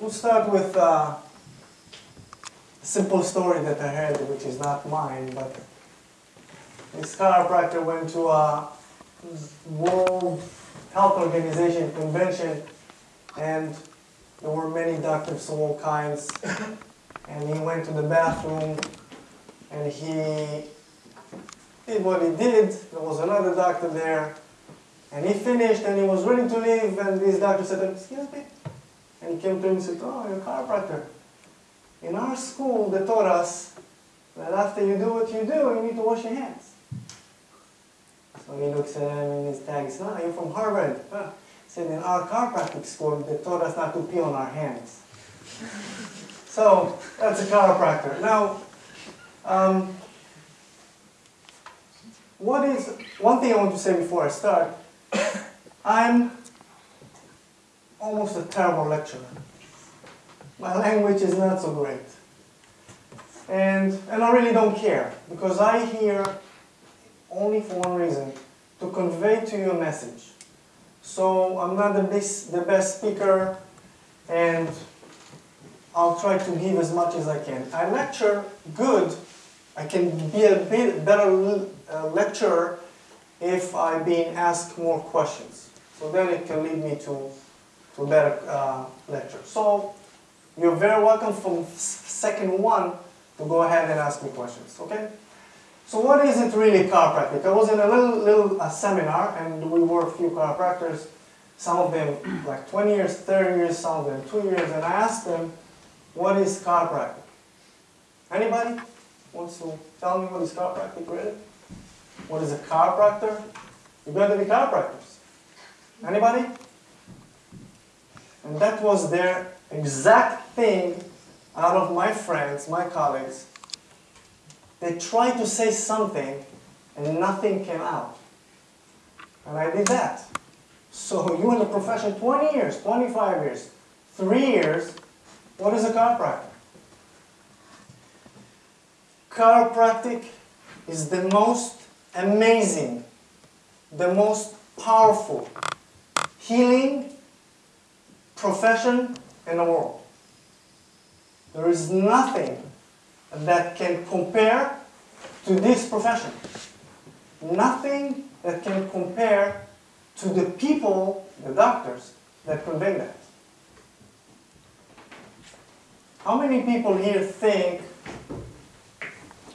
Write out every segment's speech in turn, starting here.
we'll start with uh, a simple story that I heard, which is not mine, but this chiropractor went to a World Health Organization convention, and there were many doctors of all kinds, and he went to the bathroom, and he did what he did. There was another doctor there, and he finished, and he was ready to leave, and this doctor said, excuse me? And he came to him and said, oh, you're a chiropractor. In our school, they taught us that after you do what you do, you need to wash your hands. So he looks at him and his tag says, no, you're from Harvard. Huh. He said, in our chiropractic school, they taught us not to pee on our hands. so that's a chiropractor. Now, um, what is, one thing I want to say before I start, I'm almost a terrible lecturer. My language is not so great. And, and I really don't care, because I hear only for one reason, to convey to you a message. So I'm not the best, the best speaker, and I'll try to give as much as I can. I lecture good. I can be a bit better uh, lecturer if I'm being asked more questions. So then it can lead me to, better uh, lecture. So you're very welcome from second one to go ahead and ask me questions, okay? So what is it really chiropractic? I was in a little, little uh, seminar and we were a few chiropractors, some of them like 20 years, 30 years, some of them 2 years, and I asked them, what is chiropractic? Anybody wants to tell me what is chiropractic really? What is a chiropractor? You better be chiropractors. Anybody? And that was their exact thing out of my friends, my colleagues. They tried to say something and nothing came out. And I did that. So you in the profession 20 years, 25 years, 3 years, what is a chiropractor? Chiropractic is the most amazing, the most powerful healing profession in the world. There is nothing that can compare to this profession. Nothing that can compare to the people, the doctors, that convey that. How many people here think,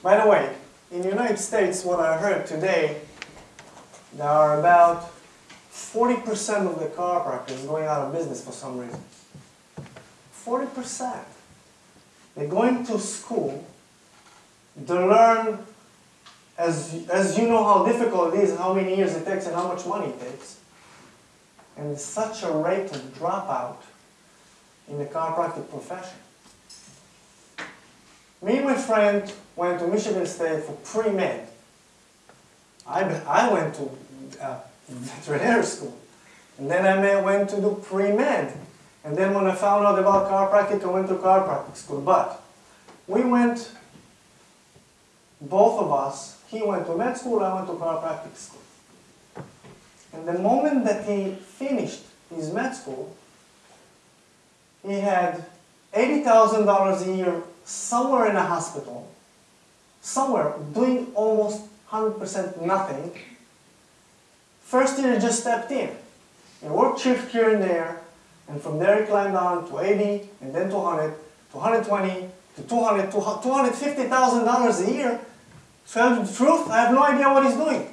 by the way, in the United States, what I heard today, there are about 40% of the chiropractors going out of business for some reason. 40%. They're going to school to learn, as, as you know how difficult it is, how many years it takes, and how much money it takes. And such a rate of dropout in the chiropractic profession. Me and my friend went to Michigan State for pre-med. I, I went to uh, veterinary school. And then I went to do pre-med. And then when I found out about chiropractic, I went to chiropractic school. But we went, both of us, he went to med school, I went to chiropractic school. And the moment that he finished his med school, he had $80,000 a year somewhere in a hospital, somewhere doing almost 100% nothing. First year he just stepped in. He worked shift here and there, and from there he climbed on to 80, and then to 100, to 120, to 200, to $250,000 a year. Tell the truth, I have no idea what he's doing.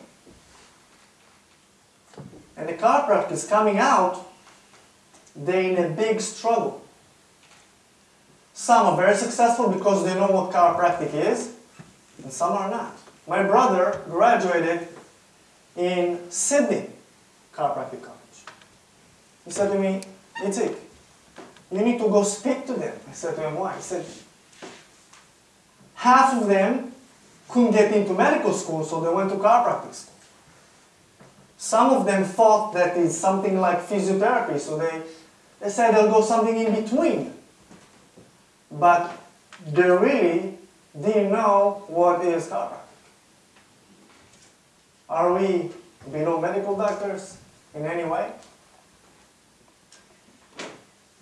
And the chiropractor is coming out, they're in a big struggle. Some are very successful because they know what chiropractic is, and some are not. My brother graduated in Sydney Chiropractic College. He said to me, Itzik, you need to go speak to them. I said to him, why? He said, half of them couldn't get into medical school, so they went to chiropractic school. Some of them thought that it's something like physiotherapy, so they, they said they'll go something in between. But they really didn't know what is chiropractic. Are we below medical doctors in any way?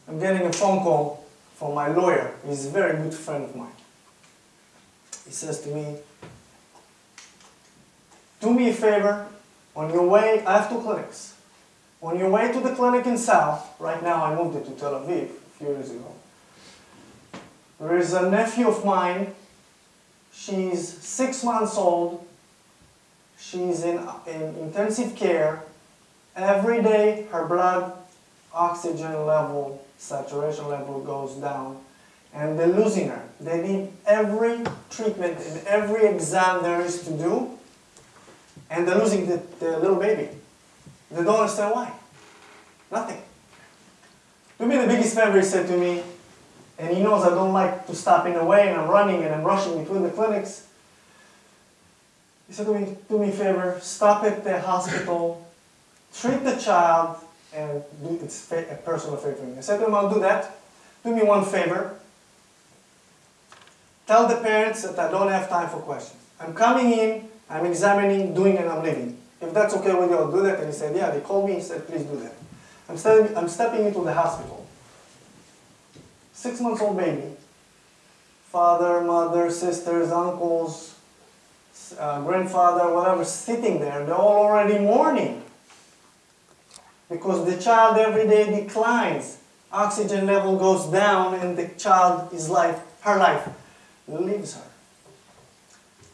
I'm getting a phone call from my lawyer. He's a very good friend of mine. He says to me, do me a favor, on your way, I have two clinics. On your way to the clinic in South, right now I moved it to Tel Aviv a few years ago. There is a nephew of mine, she's six months old, she's in, in intensive care. Every day her blood oxygen level, saturation level goes down and they're losing her. They need every treatment and every exam there is to do and they're losing the, the little baby. They don't understand why. Nothing. To me the biggest favor, he said to me, and he knows I don't like to stop in the way and I'm running and I'm rushing between the clinics. He said to me, do me a favor, stop at the hospital, treat the child, and do it's a personal favor for me. I said to him, I'll do that. Do me one favor. Tell the parents that I don't have time for questions. I'm coming in, I'm examining, doing, and I'm leaving. If that's okay with you, I'll do that. And he said, yeah, they called me, he said, please do that. I'm, stepping, I'm stepping into the hospital. Six months old baby. Father, mother, sisters, uncles, uh, grandfather, whatever, sitting there. They're all already mourning. Because the child every day declines. Oxygen level goes down and the child, is life, her life, leaves her.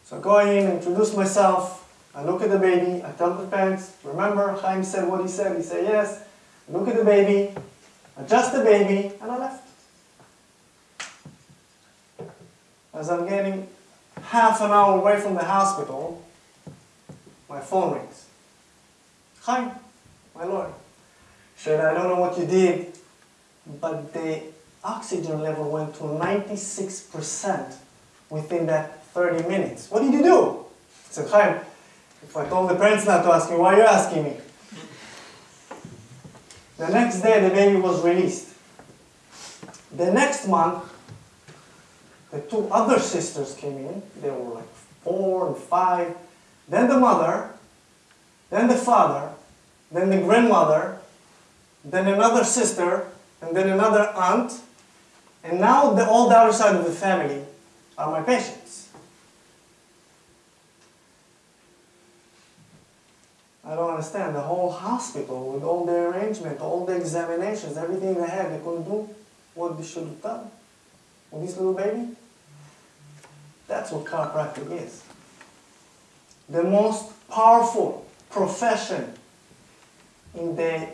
So I go in, introduce myself, I look at the baby, I tell the parents, remember Chaim said what he said, he said yes, I look at the baby, adjust the baby, and I left. As I'm getting half an hour away from the hospital, my phone rings. Hi, my lord. Said, I don't know what you did, but the oxygen level went to 96% within that 30 minutes. What did you do? I said, Chaim, if I told the parents not to ask me, why are you asking me? The next day, the baby was released. The next month, the two other sisters came in. They were like four and five. Then the mother, then the father, then the grandmother, then another sister, and then another aunt. And now the, all the other side of the family are my patients. I don't understand. The whole hospital with all the arrangement, all the examinations, everything they had, they couldn't do what they should have done with this little baby. That's what chiropractic is. The most powerful profession in the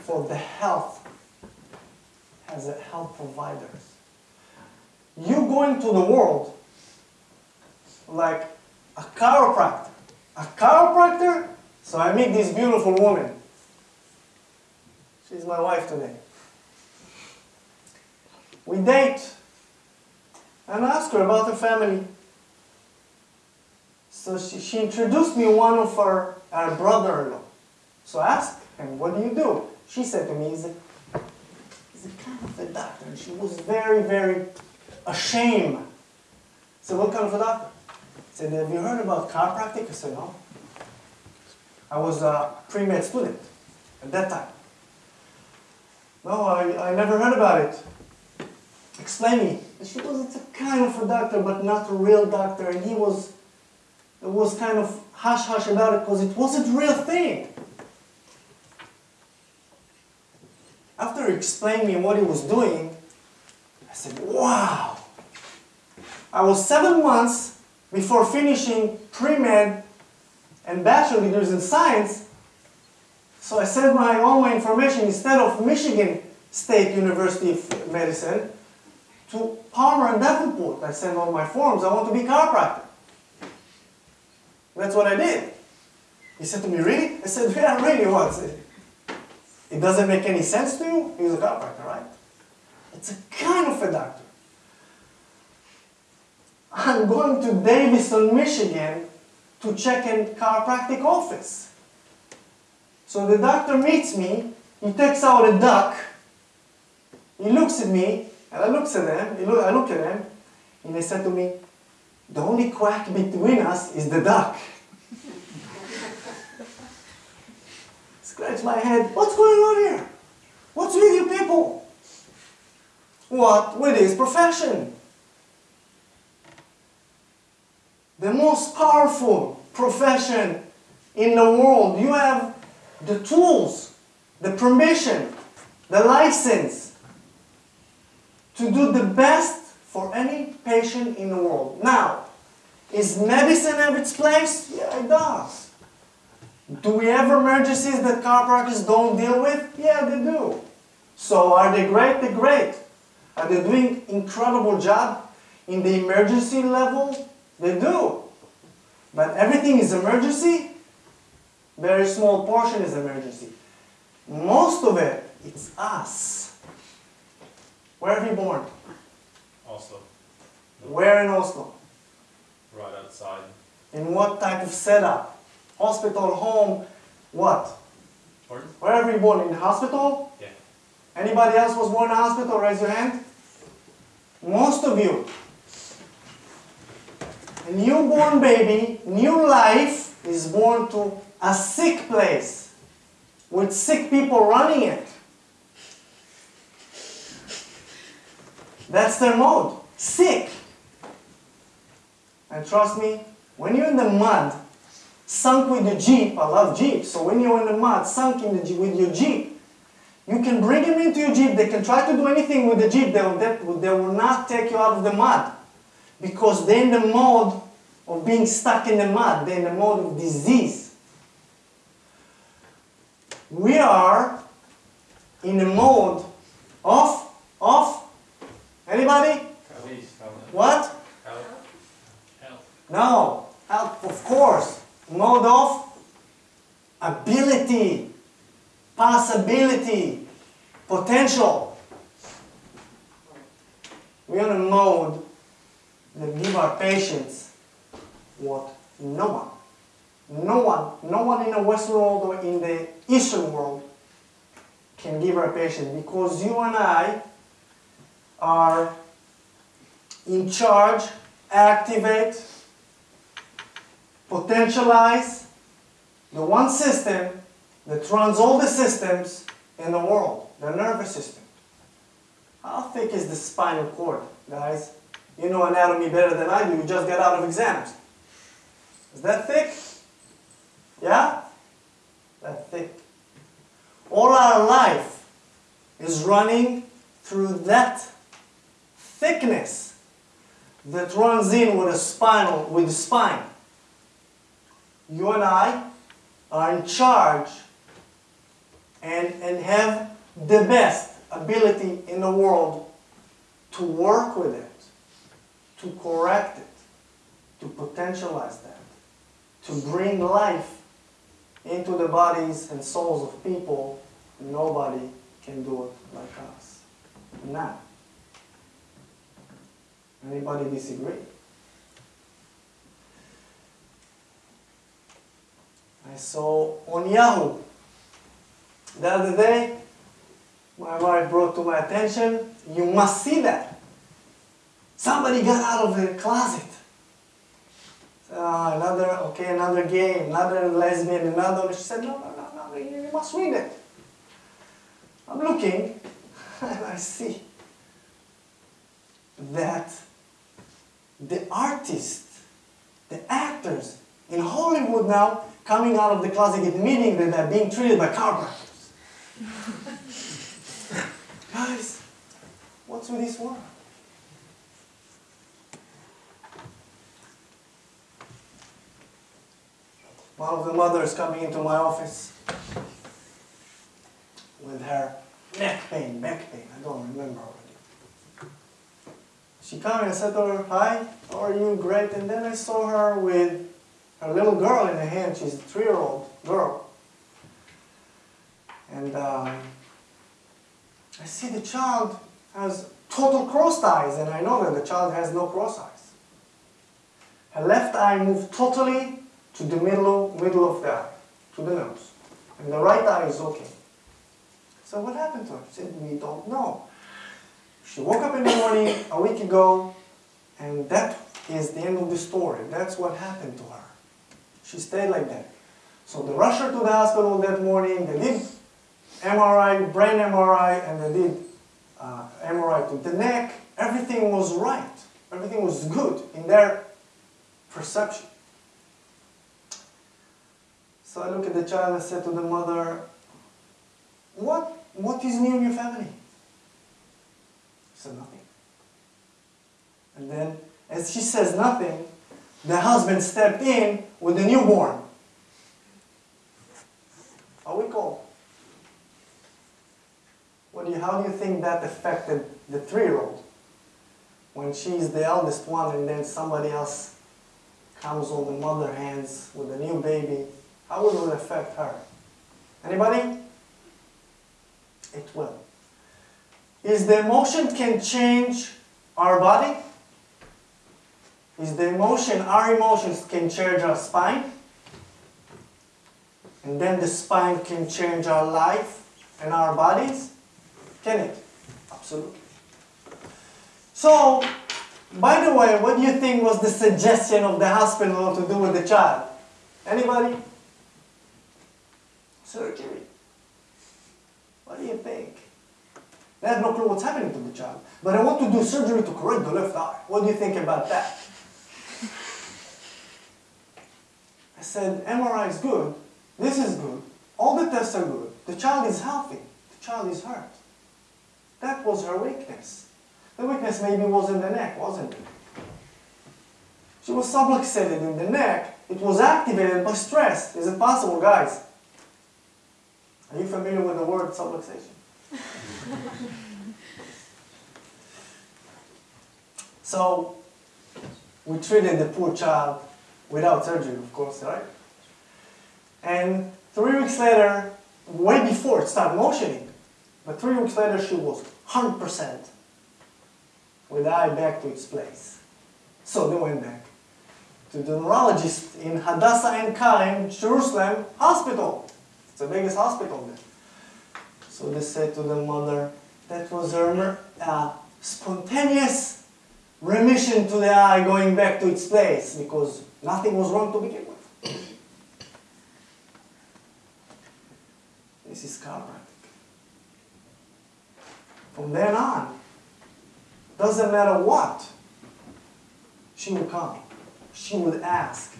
for the health as a health providers. You go into the world like a chiropractor. A chiropractor so I meet this beautiful woman. She's my wife today. We date and I ask her about her family. So she, she introduced me one of her, her brother-in-law. So I asked him, what do you do? She said to me, he's a, he's a kind of a doctor. And she was very, very ashamed. Said, what kind of a doctor? Said, have you heard about chiropractic? I said, no. I was a pre-med student at that time. No, I, I never heard about it. Explain me. She was a kind of a doctor, but not a real doctor, and he was, was kind of hush-hush about it because it wasn't a real thing. After explaining me what he was doing, I said, wow. I was seven months before finishing pre-med and bachelor degrees in science. So I sent my all my information instead of Michigan State University of Medicine to Palmer and Davenport. I sent all my forms. I want to be chiropractor. That's what I did. He said to me, really? I said, yeah, really, what? It doesn't make any sense to you? He's a chiropractor, right? It's a kind of a doctor. I'm going to Davison, Michigan to check in chiropractic office. So the doctor meets me, he takes out a duck, he looks at me, and I looks at look, I look at him, and he said to me, the only quack between us is the duck. Scratch my head, what's going on here? What's with you people? what with his profession. The most powerful profession in the world. You have the tools, the permission, the license to do the best for any patient in the world. Now, is medicine have its place? Yeah, it does. Do we have emergencies that chiropractors don't deal with? Yeah, they do. So are they great? They're great. Are they doing incredible job in the emergency level? They do. But everything is emergency? Very small portion is emergency. Most of it, it's us. Where are you born? Oslo, Where in Oslo? right outside. In what type of setup? Hospital, home, what? Pardon? Where are you born? In the hospital? Yeah. Anybody else was born in hospital? Raise your hand. Most of you. A newborn baby, new life, is born to a sick place with sick people running it. That's their mode. Sick. And trust me, when you're in the mud, sunk with your Jeep, I love Jeeps, so when you're in the mud, sunk in the Jeep, with your Jeep, you can bring them into your Jeep, they can try to do anything with the Jeep, they will, they will not take you out of the mud. Because they're in the mode of being stuck in the mud, they're in the mode of disease. We are in the mode of, of, anybody? What? No, help, of course. Mode of ability, possibility, potential. We're in a mode that give our patients what no one, no one, no one in the Western world or in the Eastern world can give our patient because you and I are in charge, activate, potentialize the one system that runs all the systems in the world, the nervous system. How thick is the spinal cord, guys? You know anatomy better than I do, you just got out of exams. Is that thick? Yeah? That thick. All our life is running through that thickness that runs in with a spinal, with the spine you and I are in charge and, and have the best ability in the world to work with it, to correct it, to potentialize that, to bring life into the bodies and souls of people. Nobody can do it like us. Now, anybody disagree? I saw on Yahoo the other day, my wife brought to my attention, you must see that. Somebody got out of the closet. Uh, another, okay, another gay, another lesbian, another. She said, no, no, no, no, you must read it. I'm looking, and I see that the artists, the actors in Hollywood now coming out of the closet admitting that they're being treated by chiropractors. Guys, what's with this world? One of the mothers coming into my office with her neck pain, back pain, I don't remember. She came and said to her, hi, how are you? Great. And then I saw her with a little girl in her hand. She's a three-year-old girl. And um, I see the child has total crossed eyes, and I know that the child has no cross eyes. Her left eye moved totally to the middle, middle of the eye, to the nose. And the right eye is okay. So what happened to her? She said, we don't know. She woke up in the morning a week ago, and that is the end of the story. That's what happened to her. She stayed like that. So they rushed her to the hospital that morning. They did MRI, brain MRI, and they did uh, MRI to the neck, everything was right. Everything was good in their perception. So I look at the child and said to the mother, what, what is new in your family? Said nothing. And then, as she says nothing, the husband stepped in with the newborn. How we call? What do you, how do you think that affected the three-year-old? When she's the eldest one and then somebody else comes on the mother hands with a new baby, how will it affect her? Anybody? It will. Is the emotion can change our body? Is the emotion, our emotions can change our spine? And then the spine can change our life and our bodies? Can it? Absolutely. So, by the way, what do you think was the suggestion of the hospital to do with the child? Anybody? Surgery. What do you think? They have no clue what's happening to the child. But I want to do surgery to correct the left eye. What do you think about that? I said, MRI is good. This is good. All the tests are good. The child is healthy. The child is hurt. That was her weakness. The weakness maybe was in the neck, wasn't it? She was subluxated in the neck. It was activated by stress. Is it possible, guys? Are you familiar with the word subluxation? so, we treated the poor child without surgery, of course, right? And three weeks later, way before it started motioning, but three weeks later she was 100% with the eye back to its place. So they went back to the neurologist in Hadassah Ein Kerem, Jerusalem hospital. It's the biggest hospital there. So they said to the mother, that was a uh, spontaneous remission to the eye going back to its place because nothing was wrong to begin with. This is chiropractic. From then on, doesn't matter what, she would come. She would ask.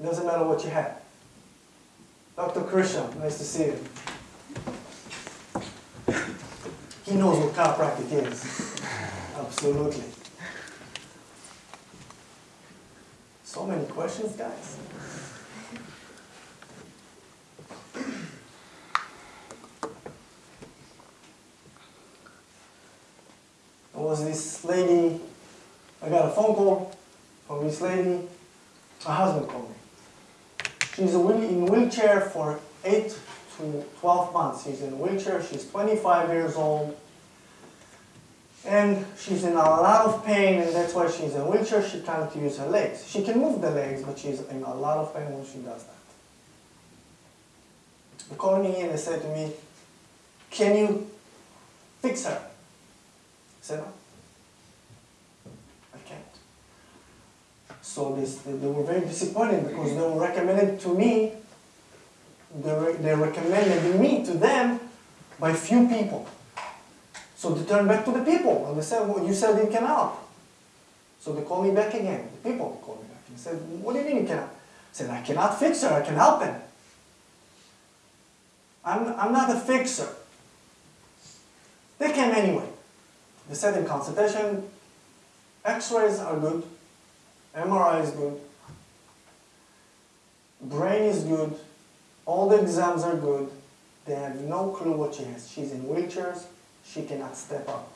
It doesn't matter what you have. Dr. Krishna, nice to see you. He knows what chiropractic is. Absolutely. So many questions, guys. There was this lady, I got a phone call from this lady, her husband called me. She's in wheelchair for 8 to 12 months. She's in a wheelchair, she's 25 years old, and she's in a lot of pain, and that's why she's in a wheelchair. She can't use her legs. She can move the legs, but she's in a lot of pain when she does that. They called me in and they said to me, can you fix her? I said, no. I can't. So this, they were very disappointed because they were recommended to me, they, they recommended me to them by few people. So they turned back to the people and they said, well, you said you can help. So they called me back again. The people called me back and said, what do you mean you cannot? I said, I cannot fix her, I can help them. I'm, I'm not a fixer. They came anyway. They said in consultation, x-rays are good, MRI is good, brain is good, all the exams are good. They have no clue what she has. She's in wheelchairs, she cannot step up,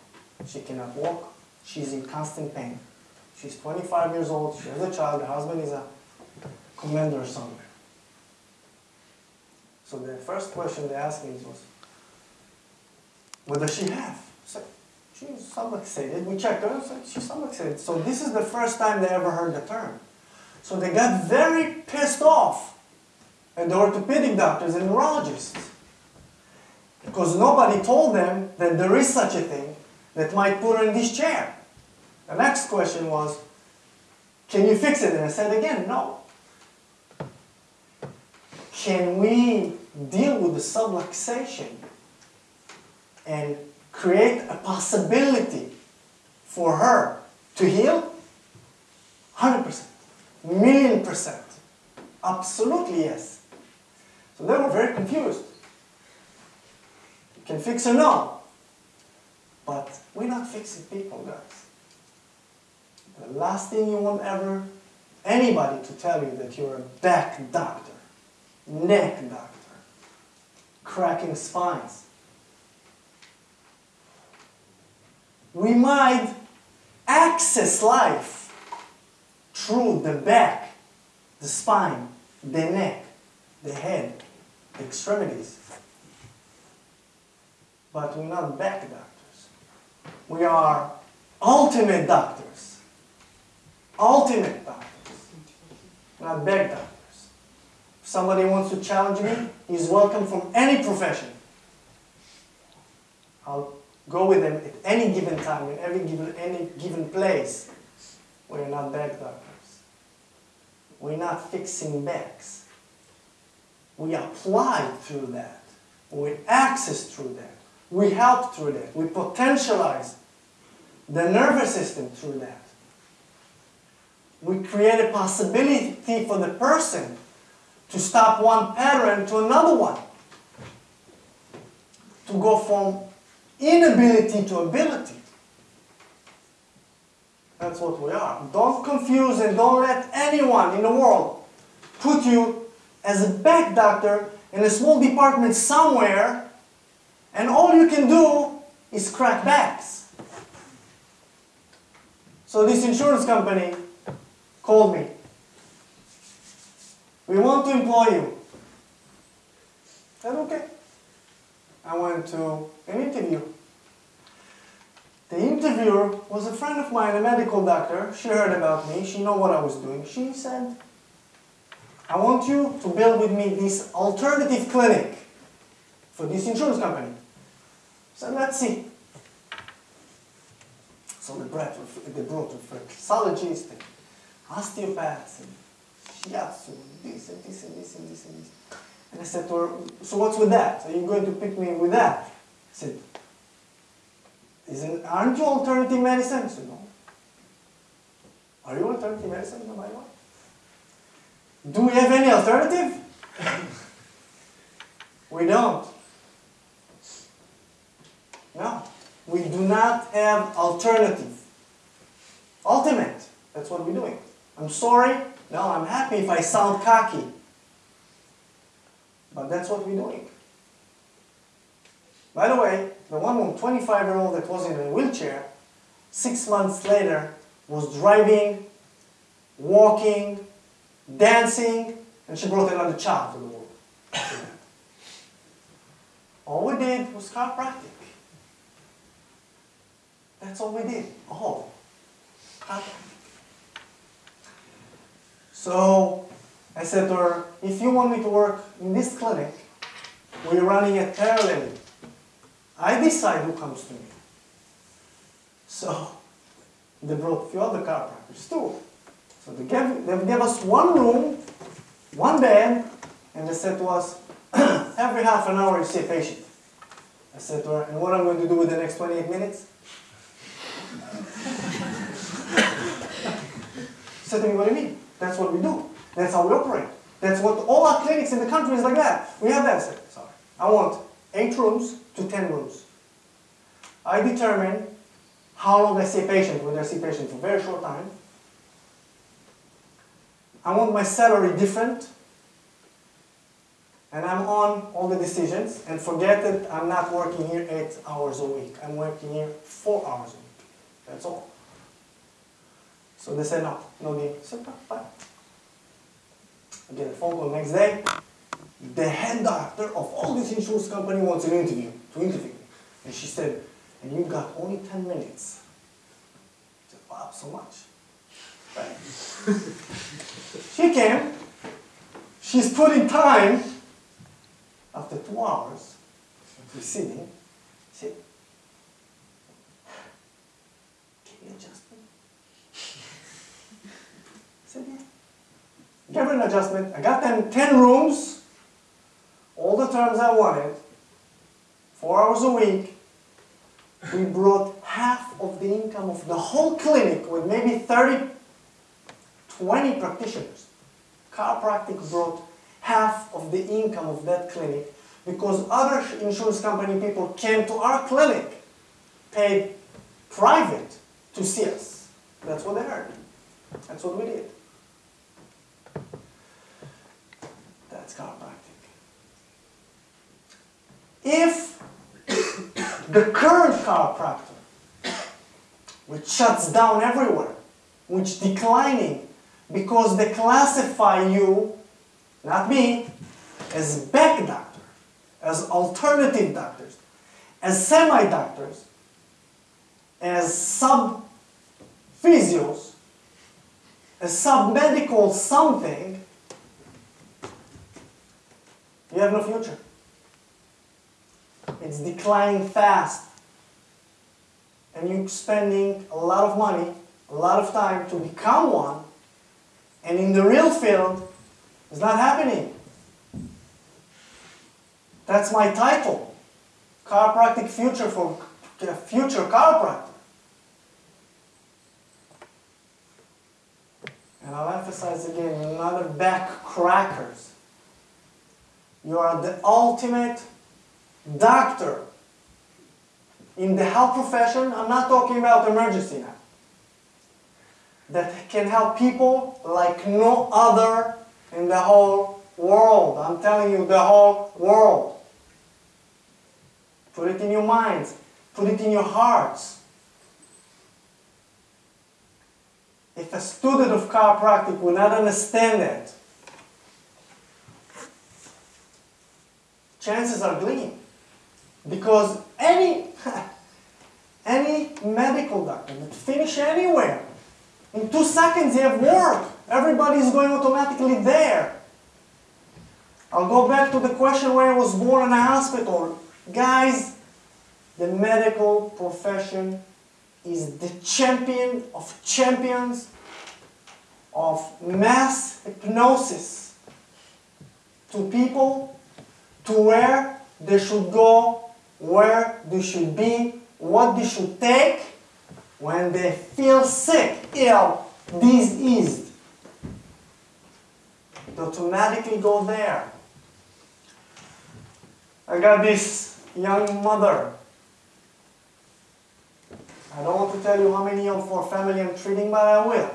she cannot walk, she's in constant pain. She's 25 years old, she has a child, her husband is a commander somewhere. So the first question they asked me was, what does she have? Said, she's subluxated. We checked her, said, she's subluxated. So this is the first time they ever heard the term. So they got very pissed off at the orthopedic doctors and neurologists. Because nobody told them that there is such a thing that might put her in this chair. The next question was, can you fix it? And I said again, no. Can we deal with the subluxation and create a possibility for her to heal? 100%, million percent. Absolutely yes. So they were very confused. You can fix her now. But we're not fixing people, guys. The last thing you want ever anybody to tell you that you're a back doctor, neck doctor, cracking spines. We might access life through the back, the spine, the neck, the head, extremities. But we're not back doctors. We are ultimate doctors. Ultimate doctors. Not back doctors. If somebody wants to challenge me, he's welcome from any profession. I'll go with them at any given time, in every given, any given place. We're not back doctors. We're not fixing backs. We apply through that. We access through that. We help through that. We potentialize the nervous system through that. We create a possibility for the person to stop one pattern to another one. To go from inability to ability. That's what we are. Don't confuse and don't let anyone in the world put you as a back doctor in a small department somewhere and all you can do is crack backs. So this insurance company called me. We want to employ you. I said, okay. I went to an interview. The interviewer was a friend of mine, a medical doctor. She heard about me. She knew what I was doing. She said, I want you to build with me this alternative clinic for this insurance company. So let's see. So they brought, they brought reflexologists osteopaths and shiatsu this and this and this and this and this. And I said to her, so what's with that? Are you going to pick me with that? I said, isn't, aren't you alternative medicine? I no. Are you alternative medicine, no matter what? Do we have any alternative? we don't. No. We do not have alternative. Ultimate. That's what we're doing. I'm sorry. No, I'm happy if I sound cocky. But that's what we're doing. By the way, the one 25 year old that was in a wheelchair, six months later, was driving, walking, dancing, and she brought another child to the world. all we did was chiropractic. That's all we did. All. So I said to her, if you want me to work in this clinic, we're running it parallelly. I decide who comes to me. So they brought a few other chiropractors too. So they gave, they gave us one room, one bed, and they said to us, every half an hour you see a patient. I said to her, and what I'm going to do with the next 28 minutes? she said to me, what do you mean? That's what we do. That's how we operate. That's what all our clinics in the country is like that. We have that. I said, sorry. I want eight rooms to 10 rooms. I determine how long I see a patient, whether I see a patient for a very short time. I want my salary different. And I'm on all the decisions. And forget that I'm not working here eight hours a week. I'm working here four hours a week. That's all. So they said, no, no deal. I fine. I get a phone call next day. The head doctor of all this insurance company wants an interview, to interview me. And she said, and you've got only 10 minutes. I said, wow, so much. Right. she came. She's put in time after two hours of sitting. She said, can you adjust me? I said, yeah. Her an adjustment. I got them 10 rooms, all the terms I wanted, four hours a week, we brought half of the income of the whole clinic with maybe 30, 20 practitioners. Chiropractic brought half of the income of that clinic because other insurance company people came to our clinic, paid private to see us. That's what they heard. That's what we did. That's chiropractic. If the current chiropractor, which shuts down everywhere, which declining because they classify you, not me, as back doctor, as alternative doctors, as semi-doctors, as sub-physios, as sub-medical something, you have no future. It's declining fast. And you're spending a lot of money, a lot of time to become one, and in the real field, it's not happening. That's my title. Chiropractic future for future chiropractor. And I'll emphasize again, another back crackers. You are the ultimate doctor in the health profession. I'm not talking about emergency now. That can help people like no other in the whole world. I'm telling you, the whole world. Put it in your minds. Put it in your hearts. If a student of chiropractic would not understand that, chances are gleam. Because any, any medical doctor that finish anywhere, in two seconds you have work. Everybody is going automatically there. I'll go back to the question where I was born in a hospital. Guys, the medical profession is the champion of champions of mass hypnosis to people to where they should go, where they should be, what they should take when they feel sick, ill, diseased. They automatically go there. I got this young mother. I don't want to tell you how many of her family I'm treating, but I will.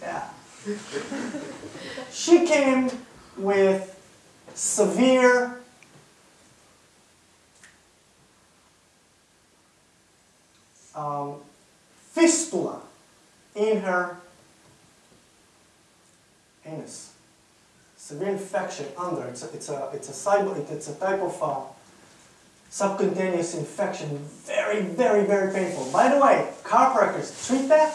Yeah. She came with severe um, fistula in her anus. Severe infection under. It's a, it's a, it's a, cyber, it's a type of uh, subcutaneous infection. Very, very, very painful. By the way, chiropractors treat that,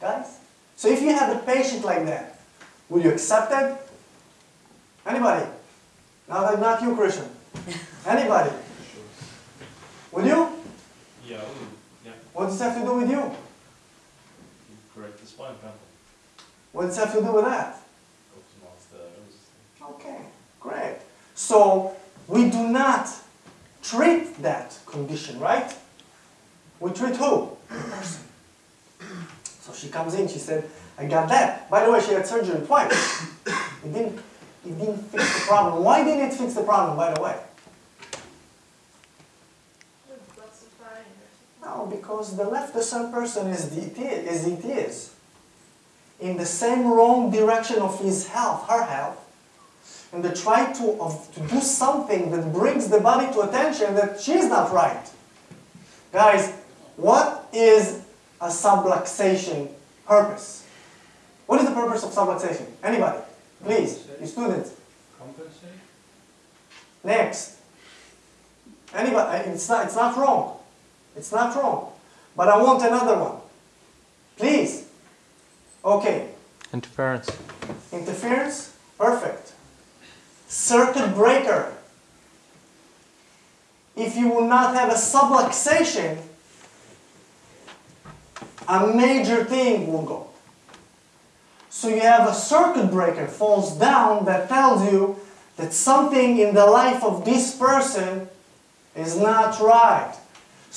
guys. So if you have a patient like that, will you accept it? Anybody? Not, not you, Christian. Anybody? Will you? Yeah, What does that have to do with you? you correct the spine pimple. What does that have to do with that? Optimize the nervous system. Okay, great. So we do not treat that condition, right? We treat who? The person. So she comes in, she said, I got that. By the way, she had surgery twice. It didn't, it didn't fix the problem. Why didn't it fix the problem, by the way? What's the fine? No, because the left the same person as it is, as it is. In the same wrong direction of his health, her health. And they try to, of, to do something that brings the body to attention that she's not right. Guys, what is a subluxation purpose? What is the purpose of subluxation? Anybody? Please, you students. Compensate? Next. Anybody? It's not, it's not wrong. It's not wrong. But I want another one. Please. Okay. Interference. Interference? Perfect. Circuit breaker. If you will not have a subluxation, a major thing will go. So you have a circuit breaker falls down that tells you that something in the life of this person is not right.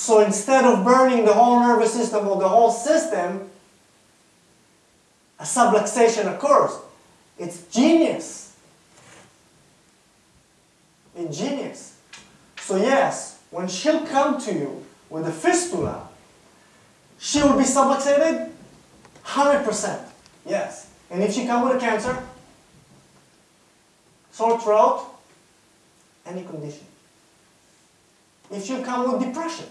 So instead of burning the whole nervous system or the whole system, a subluxation occurs. It's genius. It's genius. So yes, when she'll come to you with a fistula, she will be subluxated 100%. Yes. And if she come with a cancer, sore throat, any condition. If she come with depression,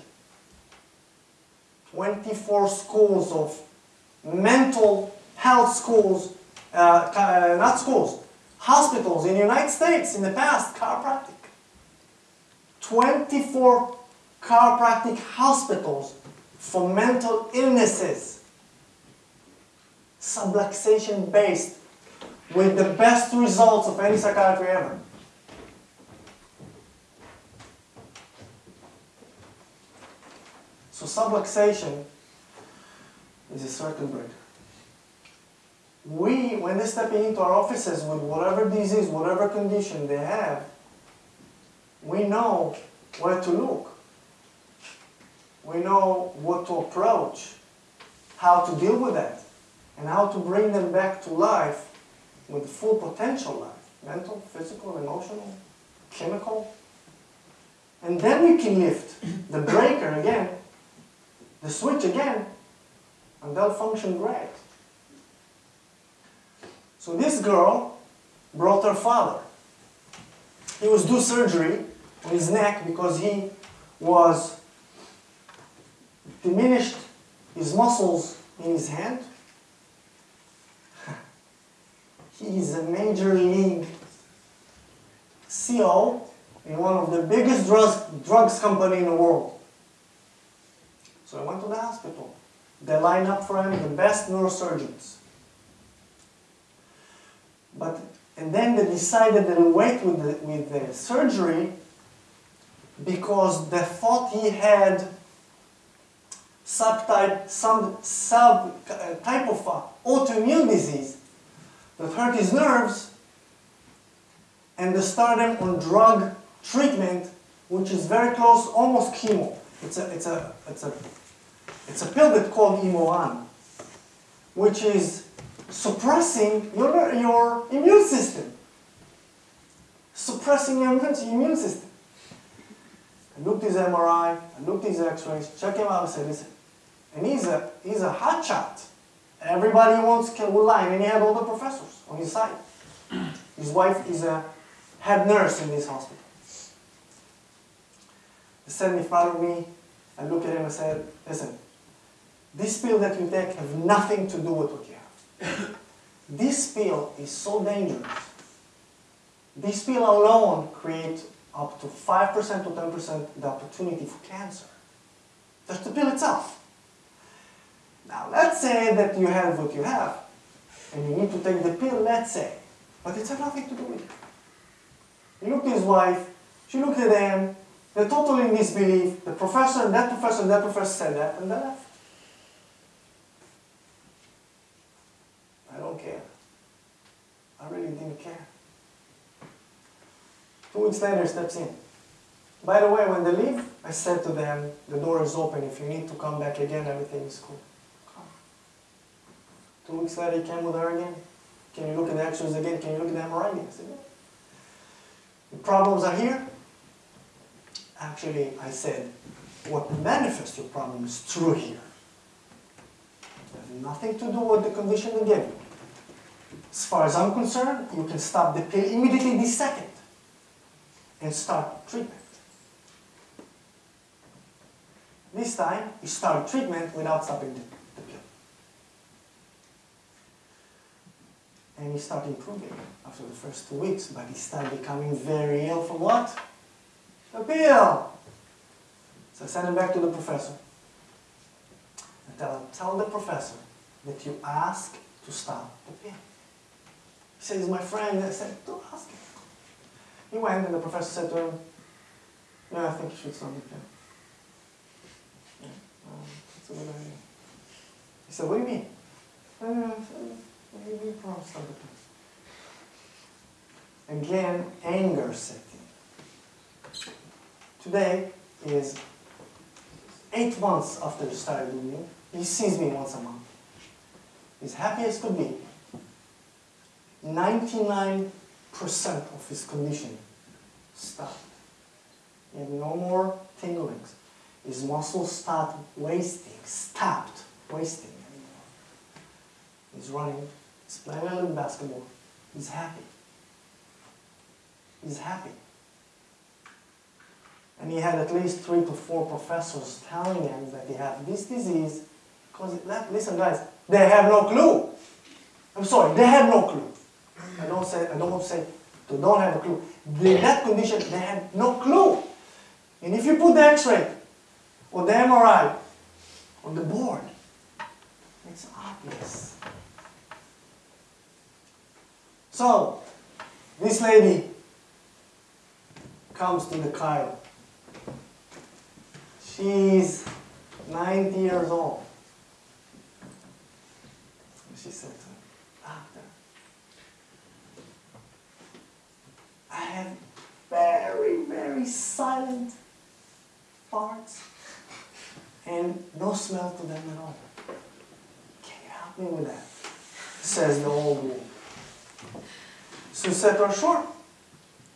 24 schools of mental health schools, uh, uh, not schools, hospitals in the United States in the past, chiropractic. 24 chiropractic hospitals for mental illnesses, subluxation based, with the best results of any psychiatry ever. So subluxation is a circuit breaker. We, when they're stepping into our offices with whatever disease, whatever condition they have, we know where to look. We know what to approach, how to deal with that, and how to bring them back to life with full potential life mental, physical, emotional, chemical. And then we can lift the breaker again, the switch again, and they'll function great. So this girl brought her father. He was due surgery on his neck because he was diminished his muscles in his hand He's a major league CEO in one of the biggest drugs, drugs company in the world. So I went to the hospital. They lined up for him the best neurosurgeons. But and then they decided to wait with the, with the surgery because they thought he had subtype, some sub uh, type of uh, autoimmune disease that hurt his nerves and they start him on drug treatment which is very close, almost chemo. It's a, it's a, it's a, it's a pill that's called Imuran, which is suppressing your, your immune system. Suppressing your immune system. I looked his MRI, I looked his x-rays, check him out, I said, listen, and he's a, he's a hot shot. Everybody wants line, and he had all the professors on his side. His wife is a head nurse in this hospital. He in front of me. I looked at him and said, listen, this pill that you take have nothing to do with what you have. this pill is so dangerous. This pill alone creates up to 5% to 10% the opportunity for cancer. Just the pill itself. Now, let's say that you have what you have, and you need to take the pill, let's say, but it has nothing to do with it. He looked at his wife, she looked at him, they're totally in disbelief. The professor and that professor and that professor said that, and they left. I don't care. I really didn't care. Two weeks later, steps in. By the way, when they leave, I said to them, the door is open. If you need to come back again, everything is cool. Two weeks later, he came with her again. Can you look at the x-rays again? Can you look at the MRI again? I said, yeah. The problems are here. Actually, I said, what manifests your problem is true here. It has nothing to do with the condition they gave you. As far as I'm concerned, you can stop the pill immediately this second and start treatment. This time, you start treatment without stopping the pill. and he started improving after the first two weeks, but he started becoming very ill for what? The pill. So I sent him back to the professor. And tell, tell the professor that you ask to stop the pill. He he's my friend. I said, don't ask him. He went and the professor said to him, yeah, I think you should stop the that's a good idea. He said, what do you mean? Uh, Maybe prostate. Again, anger in. Today, is eight months after started with me, he sees me once a month. He's happy as could be. 99% of his condition stopped. He had no more tinglings. His muscles start wasting, stopped wasting. He's running, he's playing a little basketball. He's happy. He's happy. And he had at least three to four professors telling him that he had this disease. Because, listen guys, they have no clue. I'm sorry, they have no clue. I don't say, I don't want to say they don't have a clue. They, that condition, they had no clue. And if you put the x-ray or the MRI on the board, it's obvious. So, this lady comes to the chiro. She's 90 years old. And she said to me, Doctor, I have very, very silent farts and no smell to them at all. Can you help me with that? Says the old woman. So said to her, sure.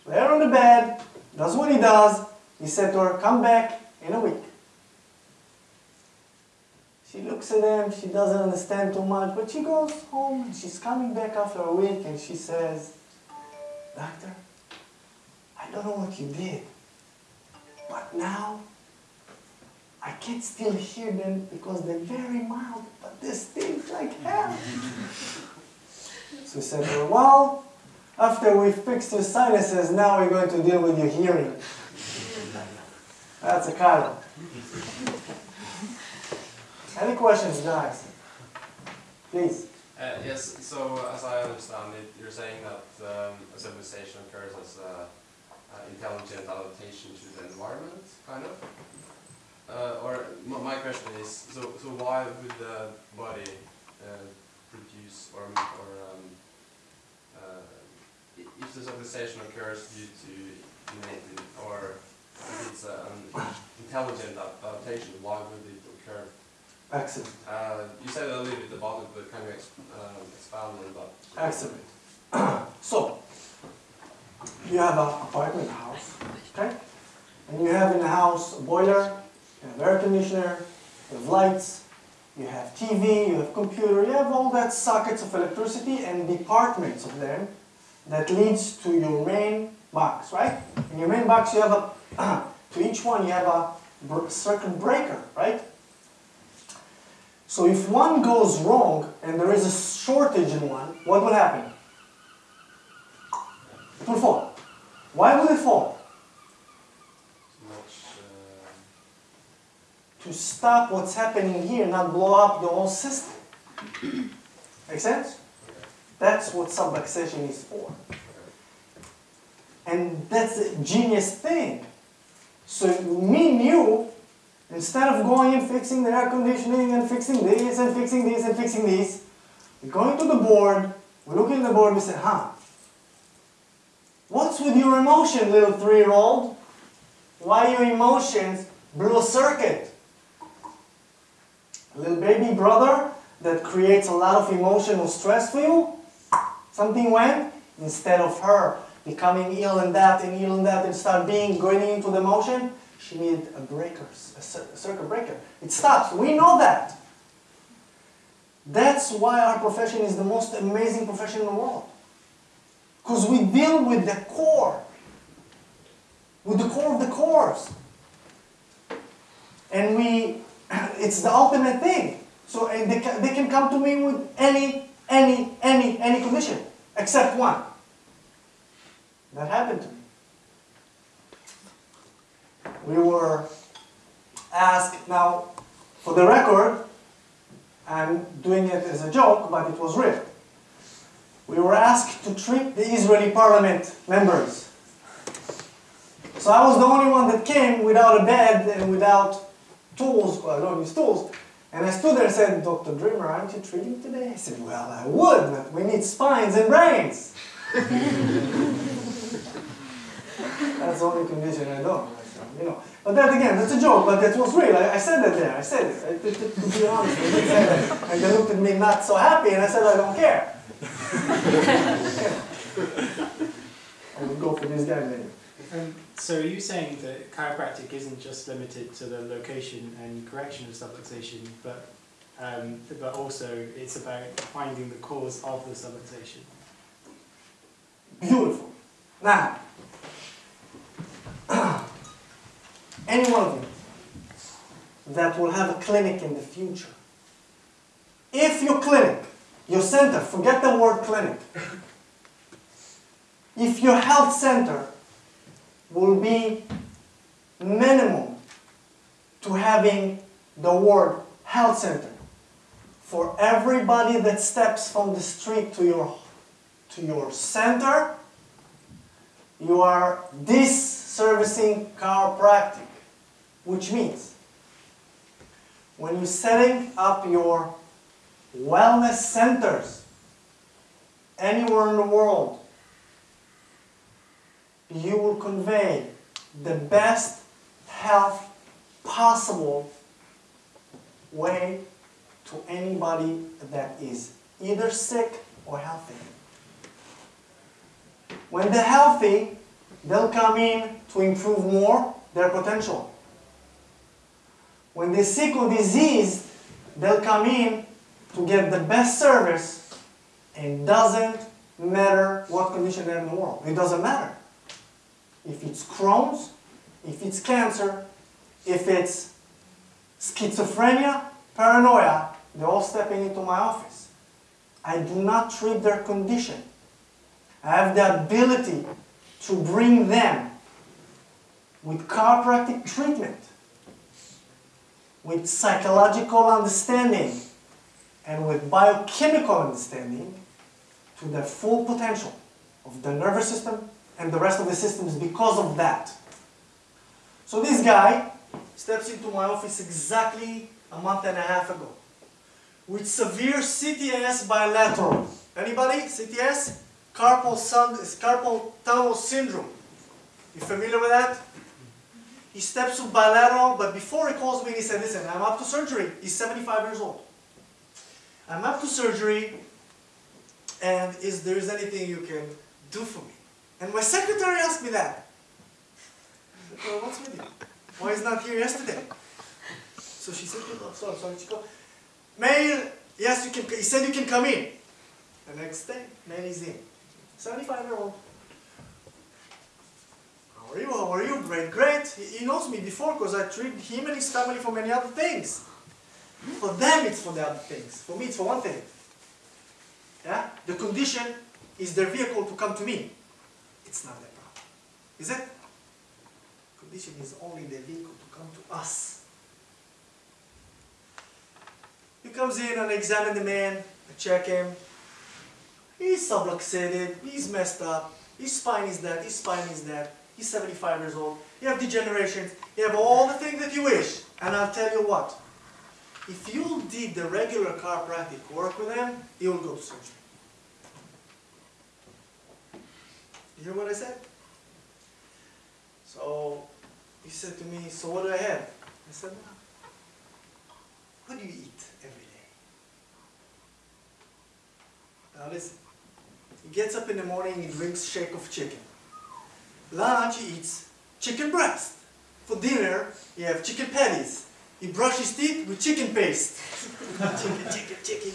Lay her on the bed, does what he does. He said to her, come back in a week. She looks at him, she doesn't understand too much, but she goes home and she's coming back after a week and she says, Doctor, I don't know what you did, but now I can still hear them because they're very mild, but they stink like hell. so he said well, after we fixed your sinuses, now we're going to deal with your hearing. That's a chiro. Any questions, guys? Please. Uh, yes, so as I understand it, you're saying that um, a subluxation occurs as a, a intelligent adaptation to the environment, kind of? Uh, or my question is, so, so why would the body uh, produce or, or um, uh, if the subluxation occurs due to innate or if it's an intelligent adaptation, why would it occur? Excellent. Uh, you said a little bit about it, but can you ex- uh, expand on that? Excellent. so, you have an apartment house, okay? And you have in the house a boiler, you have air conditioner, you have lights, you have TV, you have computer, you have all that sockets of electricity and departments of them that leads to your main box, right? In your main box you have a, to each one you have a circuit breaker, right? So if one goes wrong and there is a shortage in one, what will happen? It will fall. Why will it fall? To stop what's happening here, not blow up the whole system. Make sense? That's what subluxation is for. And that's a genius thing. So me you, instead of going and fixing the air conditioning and fixing this and fixing this and fixing this, we go into the board, we look in the board, we say, huh, what's with your emotion, little three-year-old? Why your emotions blew a circuit? A little baby brother that creates a lot of emotional stress for you? Something went, instead of her becoming ill and that and ill and that and start being going into the motion, she needed a breaker, a cir- circuit breaker. It stops. We know that. That's why our profession is the most amazing profession in the world. Because we deal with the core, with the core of the cores. And we, it's the ultimate thing. So they, can, they can come to me with any, any, any, any condition, except one. That happened to me. We were asked, now, for the record, I'm doing it as a joke, but it was real. We were asked to treat the Israeli parliament members. So I was the only one that came without a bed and without tools, well, I don't use tools. And I stood there and said, Dr. Dreamer, aren't you treating today? I said, well, I would, but we need spines and brains. That's the only condition I don't. You know. But that again, that's a joke, but that was real. I, I said that there. I said it. I, to, to, be honest, I. And they looked at me not so happy, and I said, I don't care. I would go for this guy maybe. Um, so are you saying that chiropractic isn't just limited to the location and correction of subluxation, but um, but also it's about finding the cause of the subluxation? Beautiful. Now, any one of you that will have a clinic in the future, if your clinic, your center, forget the word clinic, if your health center will be minimum to having the word health center for everybody that steps from the street to your to your center you are disservicing chiropractic which means when you're setting up your wellness centers anywhere in the world you will convey the best health possible way to anybody that is either sick or healthy. When they're healthy, they'll come in to improve more their potential. When they're sick or diseased, they'll come in to get the best service and doesn't matter what condition they're in the world. It doesn't matter if it's Crohn's, if it's cancer, if it's schizophrenia, paranoia, they're all stepping into my office. I do not treat their condition. I have the ability to bring them with chiropractic treatment, with psychological understanding, and with biochemical understanding to their full potential of the nervous system, and the rest of the systems because of that. So this guy steps into my office exactly a month and a half ago with severe CTS bilateral. Anybody? CTS? Carpal, carpal tunnel syndrome. You familiar with that? He steps to bilateral, but before he calls me, he said, listen, I'm up to surgery. He's 75 years old. I'm up to surgery, and is there is anything you can do for me? And my secretary asked me that. Well, what's with you? Why is not here yesterday? So she said, oh, sorry, sorry, Chico. Mail, yes, you can, he said you can come in. The next day, mail is in. 75 year old. How are you? How are you? Great, great. He, knows me before because I treat him and his family for many other things. For them, it's for the other things. For me, it's for one thing. Yeah? The condition is their vehicle to come to me. It's not their problem. Is it? Condition is only the vehicle to come to us. He comes in and examine the man, I check him. He's subluxated, he's messed up, his spine is dead, his spine is dead, he's 75 years old, you have degeneration, you have all the things that you wish. And I'll tell you what, if you did the regular chiropractic work with him, he will go to surgery. You hear what I said? So he said to me, so what do I have? I said, what do you eat every day? Now listen, gets up in the morning, he drinks shake of chicken. Lunch, he eats chicken breast. For dinner, he have chicken patties. He brushes teeth with chicken paste. chicken, chicken, chicken.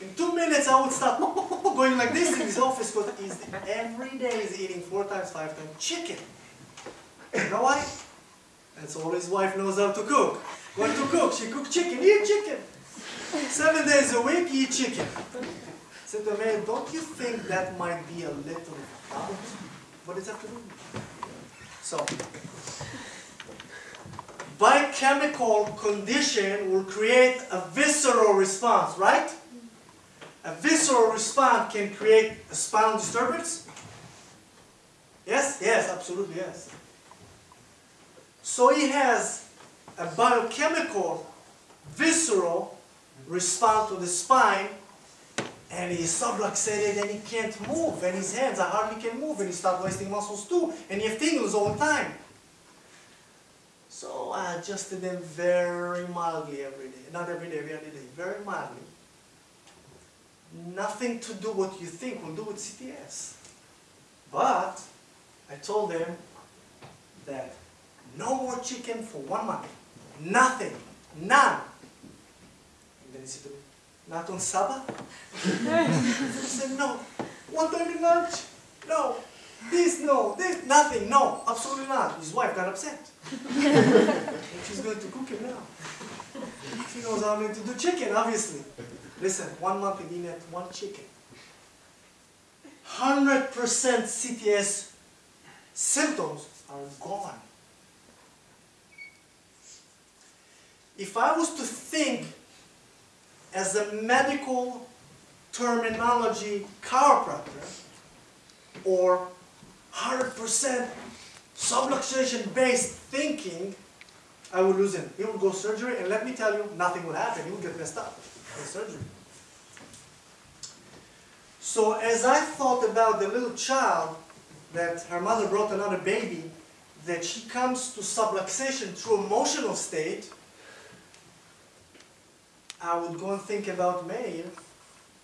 In two minutes, I would start going like this in his office because he's every day he's eating four times, five times chicken. You know why? That's all his wife knows how to cook. What to cook? She cooks chicken. Eat chicken. Seven days a week, eat chicken. To man, don't you think that might be a little out? What does that to? So, biochemical condition will create a visceral response, right? A visceral response can create a spinal disturbance? Yes? Yes, absolutely yes. So he has a biochemical, visceral response to the spine, and he's subluxated and he can't move, and his hands are hardly can move, and he start wasting muscles too, and he have tingles all the time. So I adjusted them very mildly every day. Not every day, every other day. Very mildly. Nothing to do what you think will do with CTS. But I told them that no more chicken for one month. Nothing. None. And then he said to me, not on Sabbath? I said, no. One time in lunch? No. This, no. This, nothing. No. Absolutely not. His wife got upset. she's going to cook him now. She knows how to do chicken, obviously. Listen, one month he didn't have one chicken. 100% CTS symptoms are gone. If I was to think as a medical terminology chiropractor or 100% subluxation based thinking, I would lose him. He would go surgery and let me tell you, nothing would happen. He would get messed up in surgery. So as I thought about the little child that her mother brought another baby, that she comes to subluxation through emotional state, I would go and think about Meir,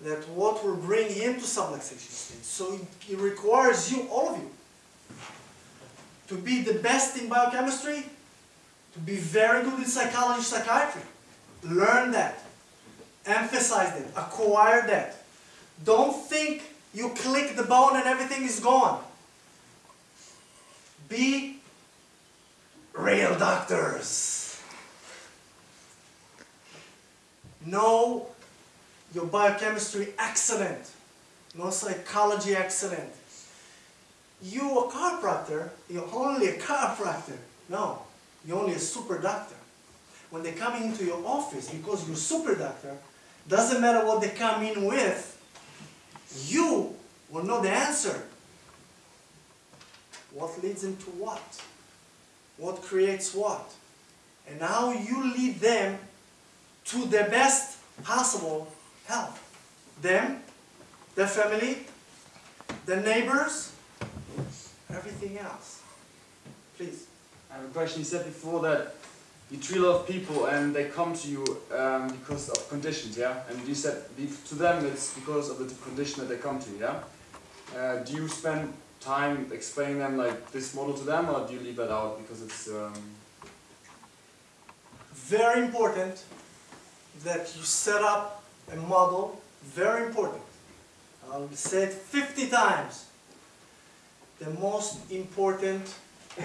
that what will bring him to subluxation state. So it, it requires you, all of you, to be the best in biochemistry, to be very good in psychology, psychiatry. Learn that. Emphasize that. Acquire that. Don't think you click the bone and everything is gone. Be real doctors. Know your biochemistry excellent. no psychology excellent. You a chiropractor, you're only a chiropractor. No, you're only a super doctor. When they come into your office, because you're super doctor, doesn't matter what they come in with, you will know the answer. What leads them to what? What creates what? And how you lead them to the best possible health. Them, their family, the neighbors, everything else. Please. I have a question. You said before that you treat a lot of people and they come to you um, because of conditions, yeah? And you said to them it's because of the condition that they come to you, yeah? Uh, do you spend time explaining them like this model to them or do you leave that out because it's... Um, Very important that you set up a model. Very important. I'll say it 50 times. The most important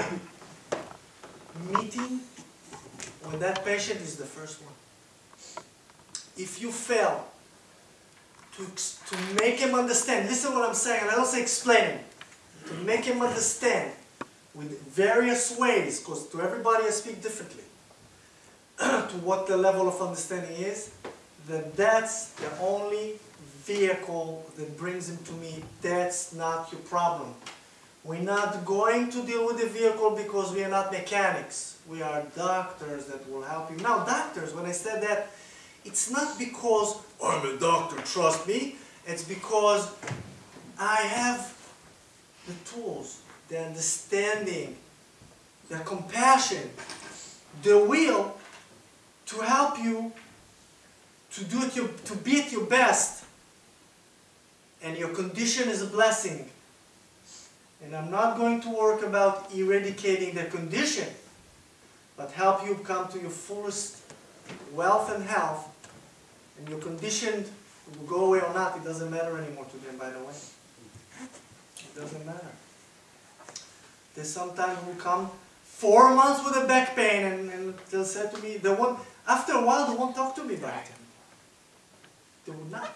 meeting with that patient is the first one. If you fail to, to make him understand, listen what I'm saying, and I don't say explain, to make him understand with various ways, because to everybody I speak differently, to what the level of understanding is, that that's the only vehicle that brings him to me. That's not your problem. We're not going to deal with the vehicle because we are not mechanics. We are doctors that will help you. Now, doctors, when I said that, it's not because oh, I'm a doctor, trust me. It's because I have the tools, the understanding, the compassion, the will to help you to do it your, to be at your best. And your condition is a blessing. And I'm not going to work about eradicating the condition, but help you come to your fullest wealth and health. And your condition will go away or not, it doesn't matter anymore to them, by the way. It doesn't matter. They sometimes will come four months with a back pain and, and they'll say to me, they won't, after a while they won't talk to me about it. They will not.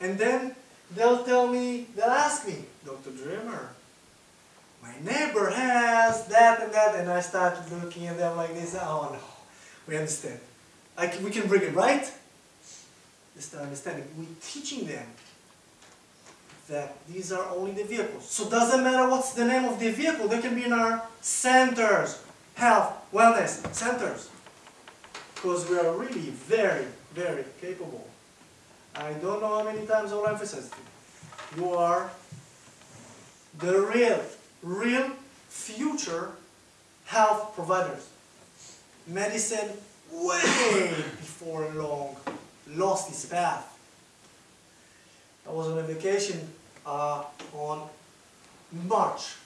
And then they'll tell me, they'll ask me, Dr. Dreamer, my neighbor has that and that, and I start looking at them like this, oh no, we understand. We can bring it, right? They start understanding. We're teaching them that these are only the vehicles. So it doesn't matter what's the name of the vehicle, they can be in our centers, health, wellness centers. Because we are really very, very capable. I don't know how many times I will emphasize it. You are the real, real future health providers. Medicine, way before long, lost its path. I was on a vacation uh, on March,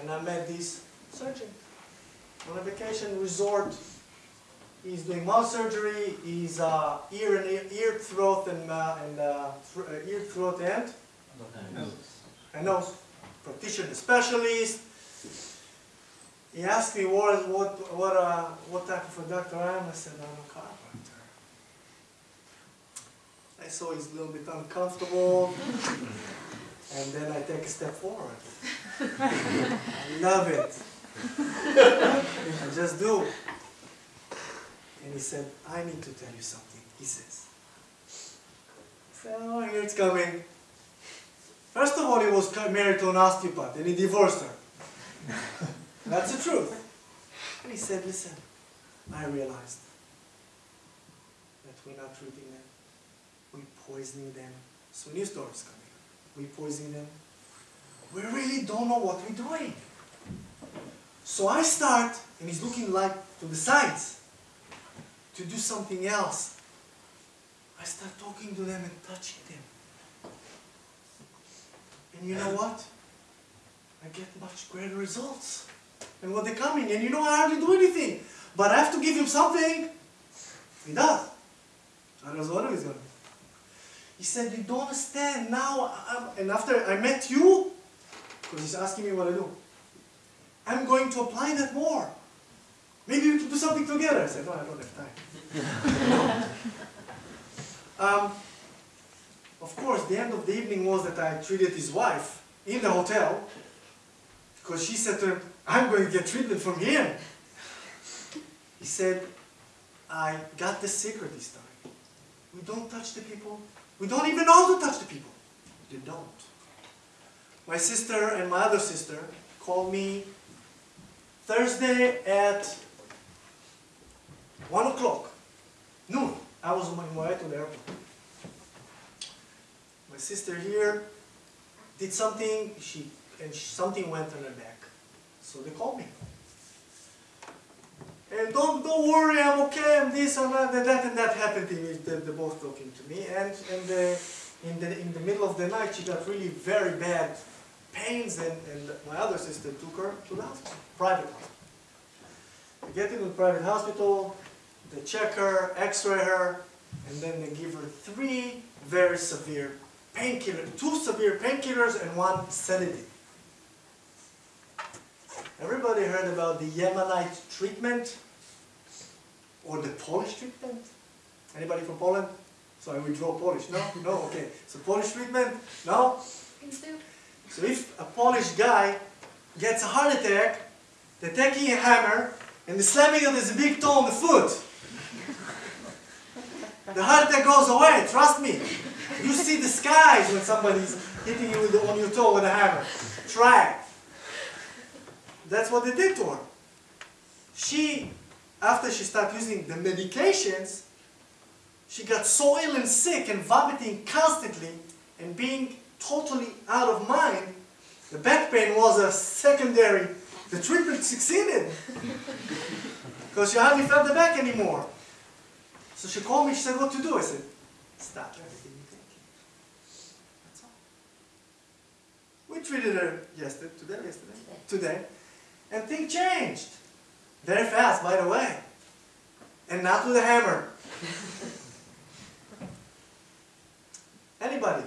and I met this surgeon on a vacation resort. He's doing mouth surgery. He's uh, ear and ear, ear, throat, and uh, and uh, thr- uh, ear, throat, and and nose practitioner specialist. He asked me what what what uh, what type of a doctor I am. I said I'm a chiropractor. I saw he's a little bit uncomfortable, and then I take a step forward. I love it. I just do. And he said, I need to tell you something, he says. Said, oh, here it's coming. First of all, he was married to an osteopath and he divorced her. That's the truth. And he said, listen, I realized that we're not treating them. We're poisoning them. So new stories coming. We're poisoning them. We really don't know what we're doing. So I start, and he's looking like to the sides to do something else. I start talking to them and touching them. And you know what? I get much greater results than what they're coming. And you know, I hardly do anything. But I have to give him something. He does. I don't know what he's going to. He said, You don't understand now. I'm, and after I met you, because he's asking me what I do, I'm going to apply that more. Maybe we can do something together. I said, No, I don't have time. um, of course, the end of the evening was that I treated his wife in the hotel because she said to him, I'm going to get treatment from him. He said, I got the secret this time. We don't touch the people. We don't even know to touch the people. They don't. My sister and my other sister called me Thursday at 1 o'clock, noon. I was on my way to the airport. My sister here did something, she and something went on her back. So they called me. And don't don't worry, I'm okay, I'm this, I'm that, and that, and that happened to me. They're, they're both talking to me. And, and the, in, the, in the middle of the night, she got really very bad pains, and, and my other sister took her to the hospital, private hospital. They get into the private hospital, they check her, x-ray her, and then they give her three very severe painkillers, two severe painkillers and one sedative. Everybody heard about the Yemenite treatment or the Polish treatment? Anybody from Poland? So I withdraw Polish. No? No? Okay. So Polish treatment? No? So if a Polish guy gets a heart attack, they're taking a hammer and they're slamming it with a big toe on the foot. The heart attack goes away, trust me. You see the skies when somebody's hitting you the, on your toe with a hammer. Try it. That's what they did to her. She, after she started using the medications, she got so ill and sick and vomiting constantly and being totally out of mind. The back pain was a secondary. The treatment succeeded because she hardly felt the back anymore. So she called me. She said, "What to do?" I said, "Stop everything you're thinking." That's all. We treated her yesterday, today, yesterday, today, and things changed very fast, by the way, and not with a hammer. Anybody,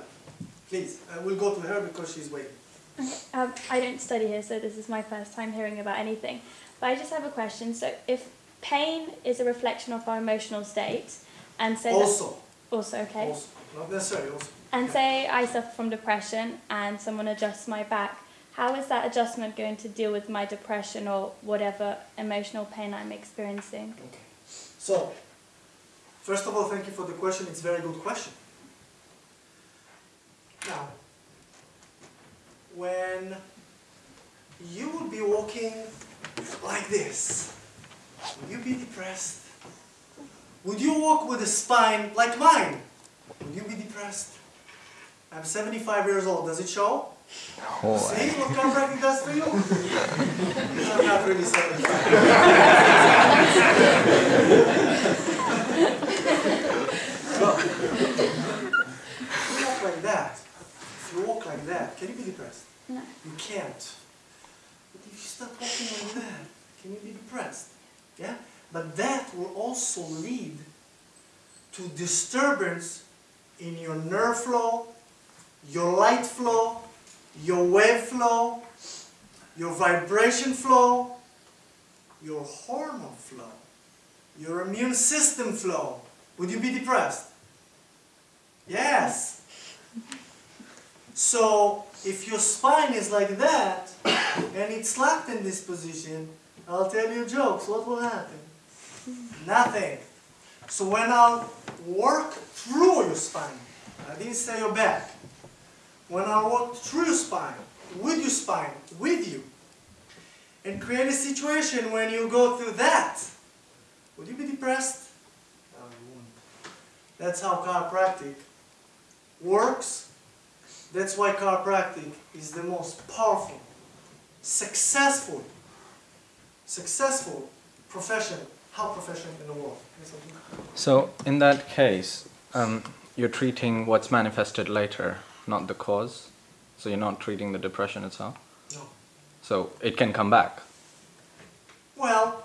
please. Uh, we'll go to her because she's waiting. Okay, um, I don't study here, so this is my first time hearing about anything. But I just have a question. So, if pain is a reflection of our emotional state, and so... Also, also okay, also, not necessarily. Also, and say I suffer from depression, and someone adjusts my back, how is that adjustment going to deal with my depression or whatever emotional pain I'm experiencing? Okay. So, first of all, thank you for the question. It's a very good question. Now, when you would be walking like this, would you be depressed? Would you walk with a spine like mine? Would you be depressed? I'm 75 years old. Does it show? Oh, See, look how bragging does for you. I'm not really 75. if you walk like that, can you be depressed? No. You can't. But if you start walking like that, can you be depressed? Yeah? But that will also lead to disturbance in your nerve flow, your light flow, your wave flow, your vibration flow, your hormone flow, your immune system flow. Would you be depressed? Yes. So if your spine is like that and it's locked in this position, I'll tell you jokes. What will happen? Nothing. So when I'll work through your spine, I didn't say your back. When I walk through your spine, with your spine, with you, and create a situation when you go through that, would you be depressed? No, you wouldn't. That's how chiropractic works. That's why chiropractic is the most powerful, successful, successful profession, health profession in the world. Yes, I do. So, in that case, um, you're treating what's manifested later, not the cause. So, you're not treating the depression itself. No. So, it can come back. Well,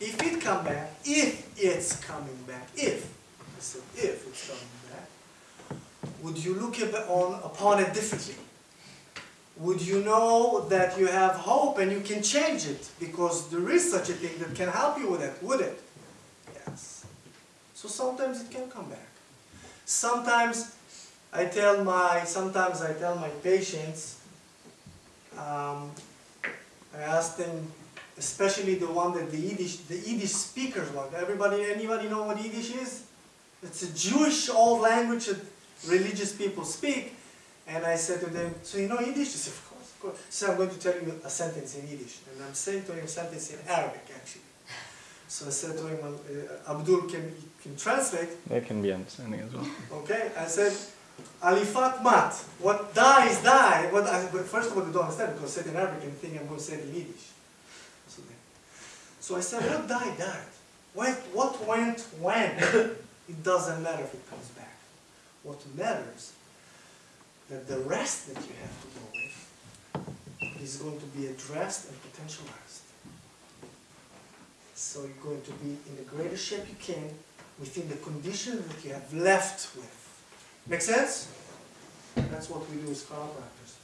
if it come back, if it's coming back, if, I said if it's coming back, would you look on, upon it differently? Would you know that you have hope and you can change it because there is such a thing that can help you with it, would it? Yes. So sometimes it can come back. Sometimes I tell my, sometimes I tell my patients, um, I ask them especially the one that the Yiddish, the Yiddish speakers want. Everybody, anybody know what Yiddish is? It's a Jewish old language that religious people speak. And I said to them, so you know Yiddish? They said, of course, of course. So I'm going to tell you a sentence in Yiddish. And I'm saying to him a sentence in Arabic, actually. So I said to him, uh, Abdul can, can translate. They can be understanding as well. Okay, I said, Alifat mat. What die is die. What I, but first of all, they don't understand because I said in Arabic and think I'm going to say it in Yiddish. So, they, so I said, what died, died. What, what went, when. it doesn't matter if it comes back. What matters that the rest that you have to go with is going to be addressed and potentialized. So you're going to be in the greatest shape you can within the conditions that you have left with. Make sense? That's what we do as chiropractors.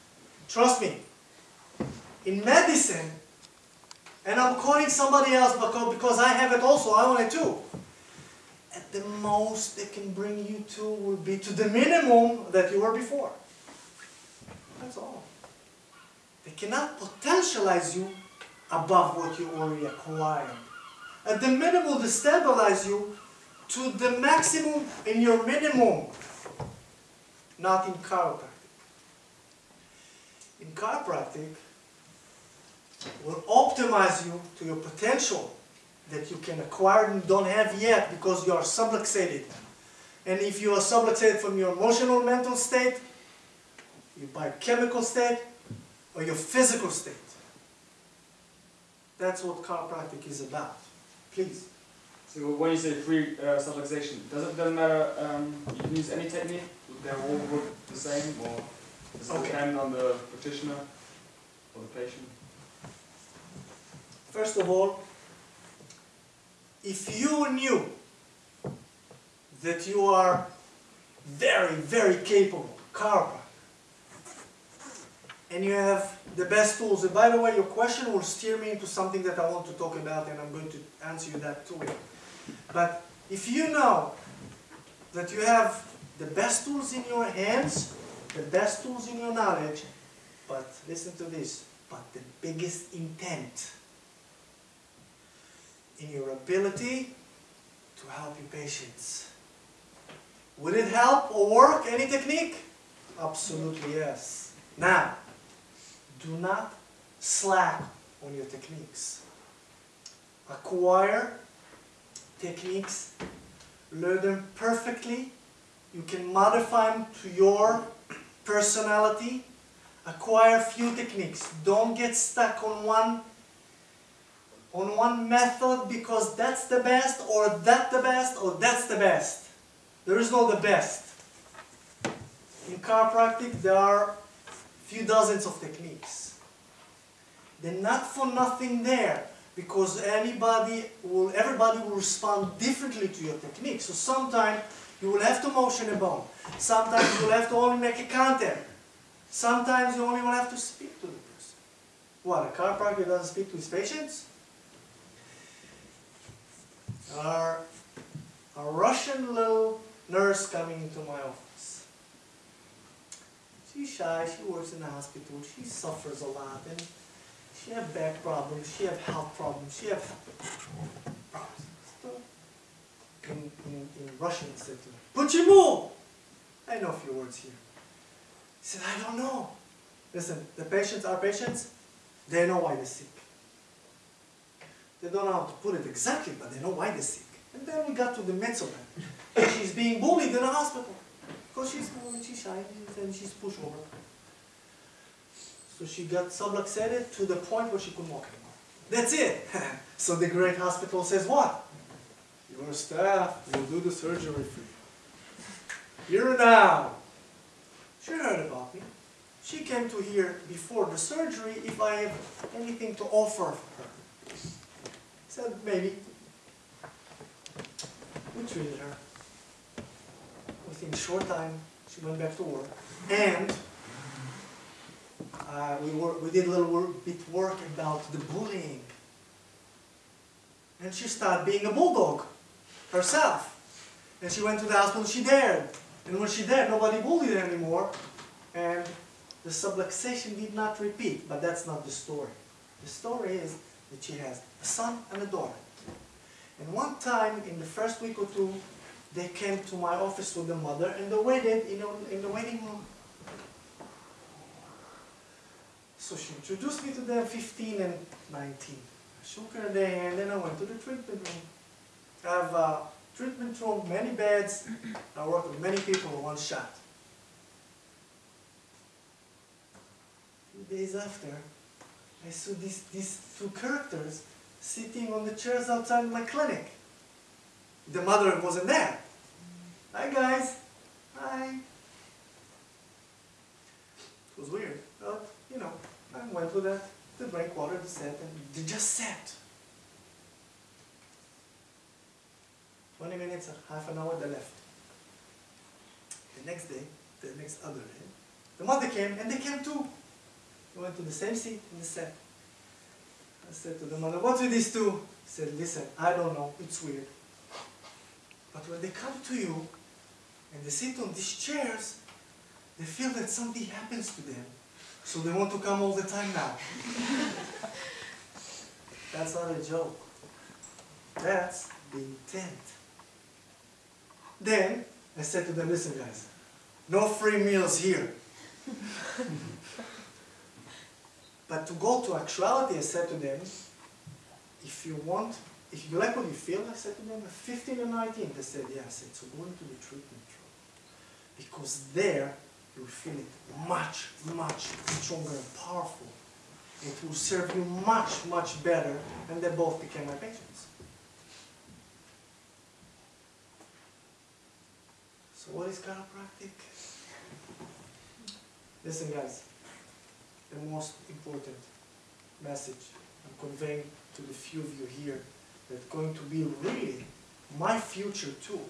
Trust me. In medicine, and I'm calling somebody else because, because I have it also, I want it too. At the most they can bring you to will be to the minimum that you were before. That's all. They cannot potentialize you above what you already acquired. At the minimum, they stabilize you to the maximum in your minimum, not in chiropractic. In chiropractic, will optimize you to your potential that you can acquire and don't have yet because you are subluxated. And if you are subluxated from your emotional mental state, your biochemical state, or your physical state. That's what chiropractic is about. Please. So when you say free uh, subluxation, does it doesn't matter? Um, you can use any technique. They all work the same, or does it Okay. depend on the practitioner or the patient? First of all, if you knew that you are very, very capable chiropractor, and you have the best tools, and by the way, your question will steer me into something that I want to talk about, and I'm going to answer you that too. But if you know that you have the best tools in your hands, the best tools in your knowledge, but listen to this, but the biggest intent in your ability to help your patients. Would it help or work, any technique? Absolutely yes. Now, do not slack on your techniques. Acquire techniques, learn them perfectly. You can modify them to your personality. acquire few techniques. Don't get stuck on one on one method because that's the best or that the best or that's the best. There is no the best. In chiropractic there are few dozens of techniques. They're not for nothing there because anybody will everybody will respond differently to your technique. So sometimes you will have to motion a bone. Sometimes you will have to only make a contact. Sometimes you only will have to speak to the person. What, a chiropractor doesn't speak to his patients? are a Russian little nurse coming into my office. She's shy, she works in the hospital, she suffers a lot, and she have back problems, she have health problems, she have problems. In, in, in Russian, he said to me, I know a few words here. He said, I don't know. Listen, the patients are patients, they know why they're sick. They don't know how to put it exactly, but they know why they're sick. And then we got to the Metzoman. she's being bullied in the hospital. Because she's bullied, she's shy, and she's pushed over. So she got subluxated to the point where she couldn't walk anymore. That's it. so the great hospital says what? Your staff will do the surgery for you. Here now. She heard about me. She came to hear before the surgery if I have anything to offer her. Said maybe. We treated her. Within a short time, she went back to work. And uh, we, were, we did a little work, bit work about the bullying. And she started being a bulldog herself. And she went to the hospital, she dared. And when she dared, nobody bullied her anymore. And the subluxation did not repeat, but that's not the story. The story is that she has a son and a daughter. And one time, in the first week or two, they came to my office with the mother and they waited you know, in the waiting room. So she introduced me to them, 15 and 19. I shook her hand and then I went to the treatment room. I have a treatment room, many beds. I work with many people in one shot. Few days after, I saw these, these two characters sitting on the chairs outside my clinic. The mother wasn't there. Hi guys. Hi. It was weird, but you know, I went with that to drink water, to sit, and they just sat. 20 minutes half an hour, they left. The next day, the next other day, the mother came and they came too. We went to the same seat and sat. I said to the mother, what's with these two? She said, listen, I don't know, it's weird. But when they come to you and they sit on these chairs, they feel that something happens to them. So they want to come all the time now. That's not a joke. That's the intent. Then I said to them, listen guys, no free meals here. but to go to actuality, I said to them, if you want, if you like what you feel, I said to them, 15 and 19. They said, yeah. I said, so go into the treatment room. Because there, you will feel it much, much stronger and powerful. It will serve you much, much better. And they both became my patients. So what is chiropractic? Listen guys, the most important message I'm conveying to the few of you here that's going to be really my future too.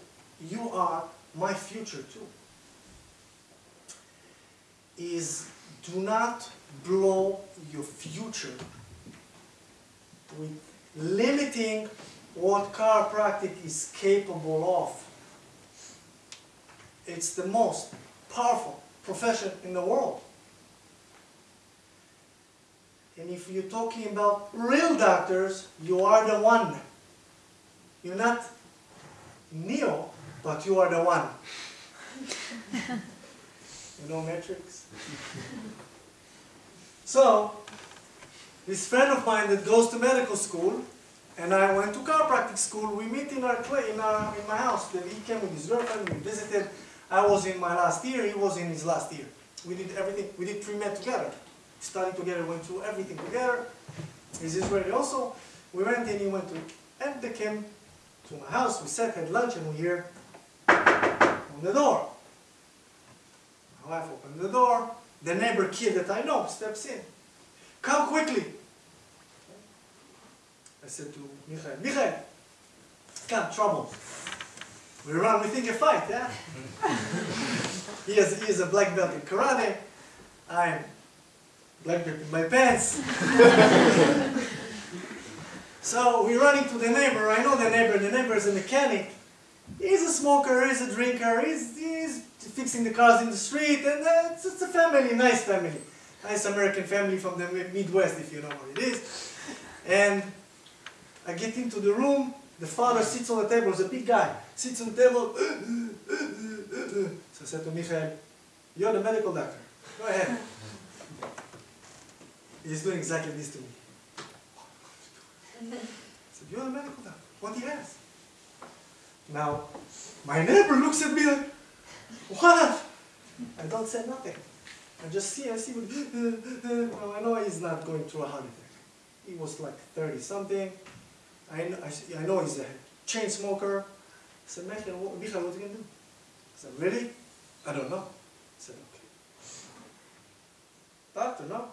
You are my future too. Is do not blow your future with limiting what chiropractic is capable of. It's the most powerful profession in the world. And if you're talking about real doctors, you are the one. You're not Neo, but you are the one. you know Matrix? so, this friend of mine that goes to medical school, and I went to chiropractic school, we meet in our, in our in my house. He came with his girlfriend, we visited. I was in my last year, he was in his last year. We did everything, we did pre-med together. Studied together, went through everything together. He's Israeli also. We went and he went to, and they came to my house. We sat, had lunch, and we hear on the door. My wife opened the door. The neighbor kid that I know steps in. Come quickly. I said to Michael, Michael, come, trouble. We run, we think a fight, yeah? he, is, he is a black belt in karate. I'm black belt in my pants. so we run into the neighbor. I know the neighbor. The neighbor is a mechanic. He's a smoker, he's a drinker, he's, he's fixing the cars in the street, and uh, it's, it's a family, nice family. Nice American family from the Midwest, if you know what it is. And I get into the room, the father sits on the table, he's a big guy, sits on the table. so I said to Michael, you're the medical doctor, go ahead. He's doing exactly this to me. I said, you're the medical doctor, what he has? Now, my neighbor looks at me like, what? I don't say nothing. I just see, I see, what, well, I know he's not going through a heart attack. He was like 30 something. I know, I, I know he's a chain smoker. I said, Michael, what, Michael, what are you going to do? I said, really? I don't know. I said, okay. Doctor, no?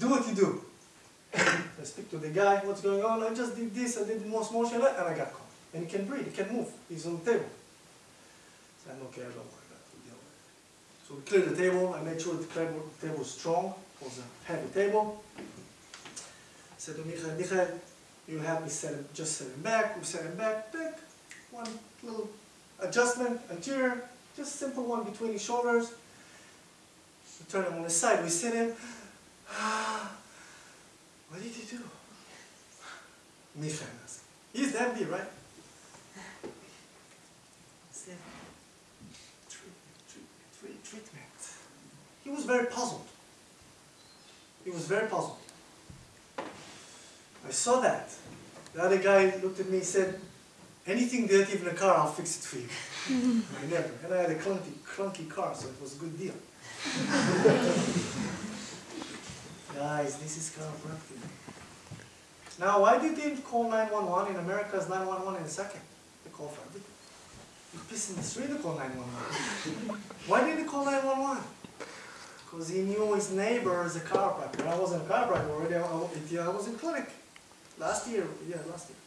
Do what you do. I speak to the guy, what's going on? I just did this, I did the most motion, and I got caught. And he can breathe, he can move. He's on the table. So I'm okay, I don't worry about it. So we cleared the table. I made sure the table, the table was strong. It was a heavy table. I said to Michael, Michael, you help me set him, just set him back. We set him back, back. One little adjustment, anterior, just simple one between his shoulders. We turn him on the side. We sit him. what did you do? Michael asked. He's the right? said, treatment, treatment. He was very puzzled. He was very puzzled. I saw that. The other guy looked at me and said, anything dirty in the car, I'll fix it for you. I never. And I had a clunky, clunky car, so it was a good deal. Guys, this is chiropractic. Now, why did they call 911 in America as 911 in a second? They call for everything. You piss in the street to call 911. Why did he call 911? Because he knew his neighbor is a chiropractor. I wasn't a chiropractor already, I, was in clinic. Last year, yeah, last year.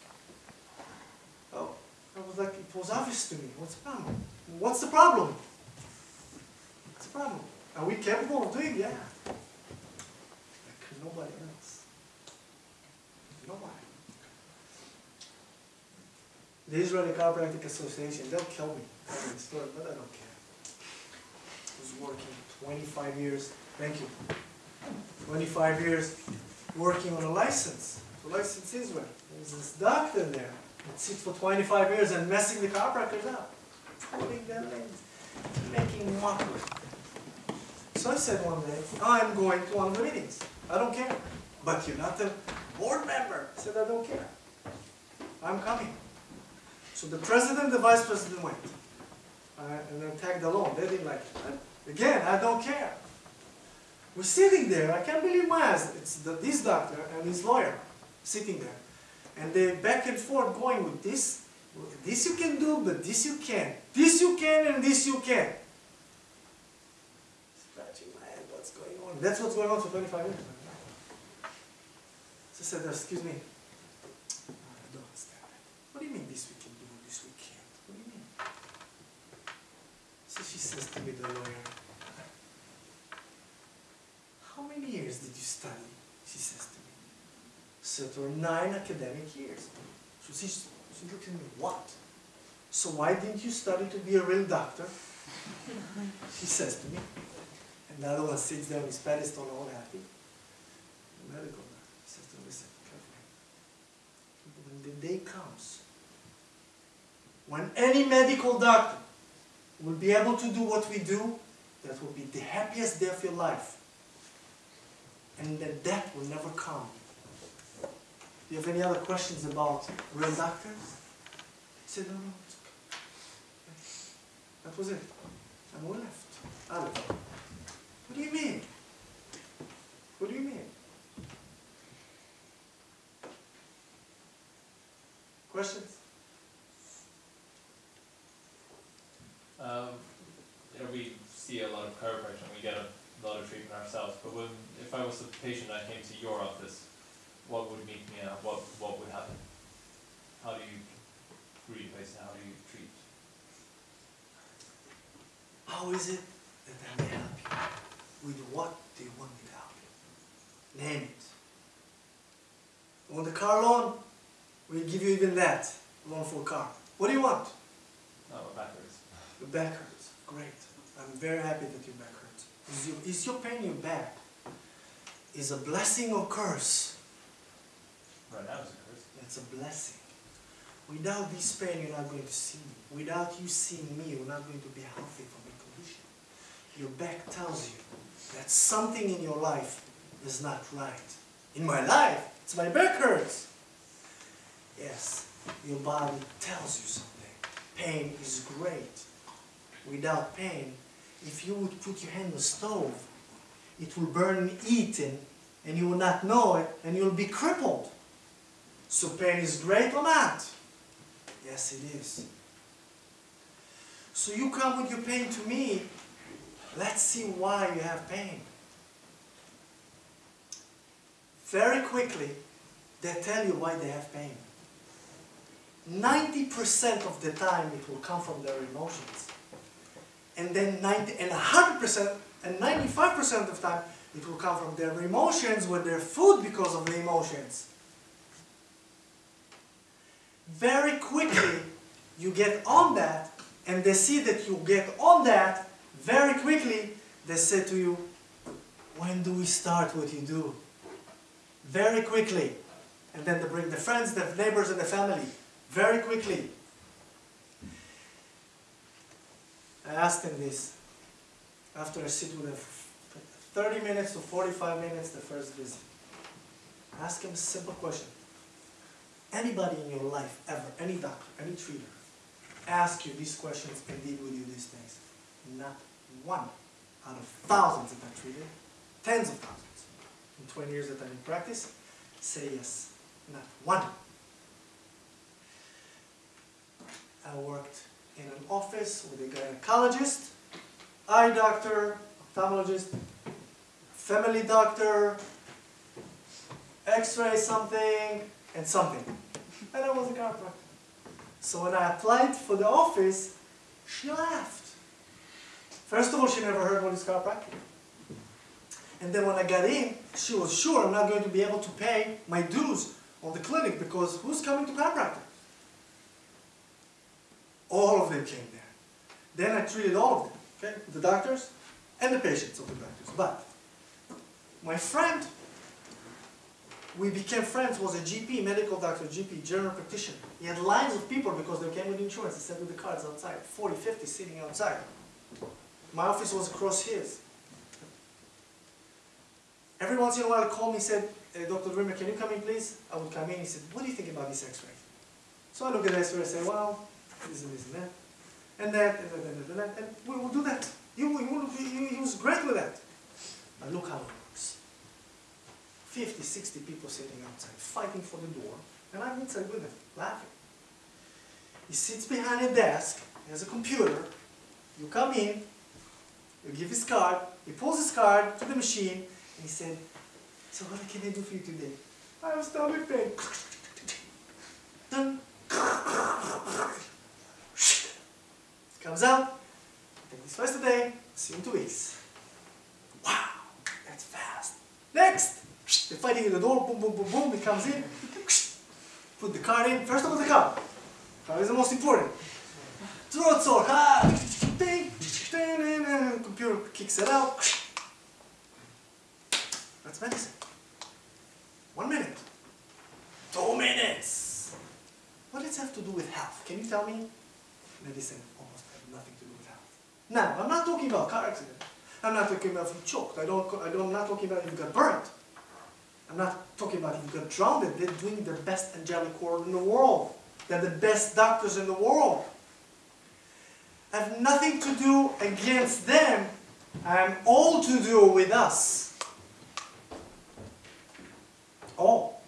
Oh, I was like, it was obvious to me. What's the problem? What's the problem? What's the problem? Are we capable of doing it? Yeah. Nobody else. Nobody. The Israeli Chiropractic Association, they'll kill me story, but I don't care. I was working 25 years, thank you, 25 years working on a license, to license Israel. There's this doctor there that sits for 25 years and messing the chiropractors up, pulling them in, making mockery. So I said one day, I'm going to one of the meetings. I don't care. But you're not the board member. I said, I don't care. I'm coming. So the president and the vice president went. Uh, and then tagged along. They didn't like it. Again, I don't care. We're sitting there. I can't believe my eyes. It's the, this doctor and his lawyer sitting there. And they back and forth going with this. This you can do, but this you can't. This you can and this you can't. Scratching my head, what's going on? That's what's going on for 25 years. I said, excuse me. I don't understand. What do you mean this weekend? this we can't? What do you mean? So she says to me, the lawyer, how many years did you study? She says to me. So it were nine academic years. So she, she looked at me, what? So why didn't you study to be a real doctor? she says to me. And the other one sits there on his pedestal all happy. Medical doctor says to me, listen, carefully. When the day comes, when any medical doctor will be able to do what we do, that will be the happiest day of your life. And that death will never come. Do you have any other questions about real doctors? He said, no, no, it's okay. That was it. And we left. I left. What do you mean? What do you mean? Questions? Um, you know, we see a lot of chiropractic and we get a lot of treatment ourselves, but when, if I was a patient and I came to your office, what would meet me out? What, what would happen? How do you greet a patient? How do you treat? How is it that I may help you? With what do you want me to help you? Name it. You want the car loan? We'll give you even that. A car. What do you want? Oh, no, backwards. Your back hurts. Great. I'm very happy that your back hurts. Is your, is your pain your back? Is a blessing or curse? Right now it's a curse. It's a blessing. Without this pain, you're not going to see me. Without you seeing me, you're not going to be healthy from your condition. Your back tells you that something in your life is not right. In my life, it's my back hurts. Yes, your body tells you something. Pain is great. Without pain, if you would put your hand on the stove, it will burn eating and you will not know it and you'll be crippled. So pain is great or not? Yes, it is. So you come with your pain to me. Let's see why you have pain. Very quickly, they tell you why they have pain. 90% of the time it will come from their emotions. And then 90 and 100% and 95% of the time it will come from their emotions with their food because of the emotions. Very quickly you get on that and they see that you get on that very quickly they say to you when do we start what you do very quickly and then they bring the friends the neighbors and the family very quickly. I asked him this. After I sit with him 30 minutes to 45 minutes the first visit. Ask him a simple question. Anybody in your life ever any doctor any treater ask you these questions and deal with you these things? Not one out of thousands that I've treated, tens of thousands, in 20 years that I'm in practice, say yes. Not one. I worked in an office with a gynecologist, eye doctor, ophthalmologist, family doctor, x-ray something, and something. And I was a chiropractor. So when I applied for the office, she laughed. First of all, she never heard what is chiropractic. And then when I got in, she was sure I'm not going to be able to pay my dues on the clinic because who's coming to chiropractic? All of them came there. Then I treated all of them, okay? The doctors and the patients of the doctors. But my friend, we became friends, was a GP, medical doctor, GP, general practitioner. He had lines of people because they came with insurance. He sat with the cards outside, 40, 50 sitting outside. My office was across his. Every once in a while, he called me and said, hey, Dr. Dreamer, can you come in, please? I would come in. He said, what do you think about this x-ray? So I look at the x-ray and say, well, this and this and that. And that, and that, and that, and that. And we will do that. He, he, he, he was great with that. But look how it works. 50, 60 people sitting outside, fighting for the door. And I'm inside with them, laughing. He sits behind a desk, has a computer. You come in, you give his card, he pulls his card to the machine, and he said, so what can I do for you today? I have stomach pain. Comes out, take this twice a day, see you in two weeks. Wow, that's fast. Next! They're fighting at the door, boom, boom, boom, boom, he comes in, put the card in, first of all the card. Card is the most important. Throat sore, ha! Computer kicks it out. That's medicine. One minute. Two minutes. What does it have to do with health? Can you tell me? Medicine oh almost has nothing to do with health. Now, I'm not talking about car accident. I'm not talking about if you choked. I don't, I don't, I'm not talking about if you got burnt. I'm not talking about if you got drowned. They're doing the best angelic work in the world. They're the best doctors in the world. I have nothing to do against them. I'm all to do with us. All.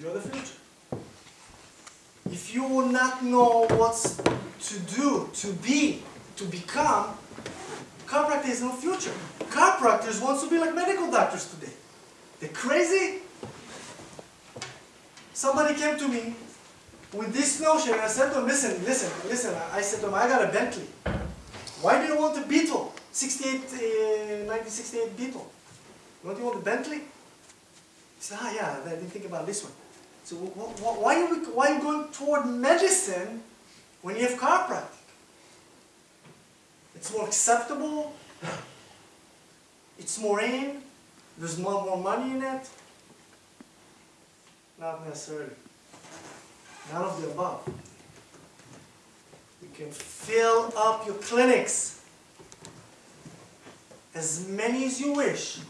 You're the future. If you will not know what to do, to be, to become, chiropractor is no future. Chiropractors want to be like medical doctors today. They're crazy. Somebody came to me with this notion, and I said to him, listen, listen, listen. I said to him, I got a Bentley. Why do you want a Beetle? 68, uh, 1968 Beetle. Don't you want a Bentley? He said, ah, yeah, I didn't think about this one. So wh- wh- why, are we, why are you going toward medicine when you have chiropractic? It's more acceptable. It's more in. There's more, more money in it. Not necessarily. None of the above. You can fill up your clinics as many as you wish.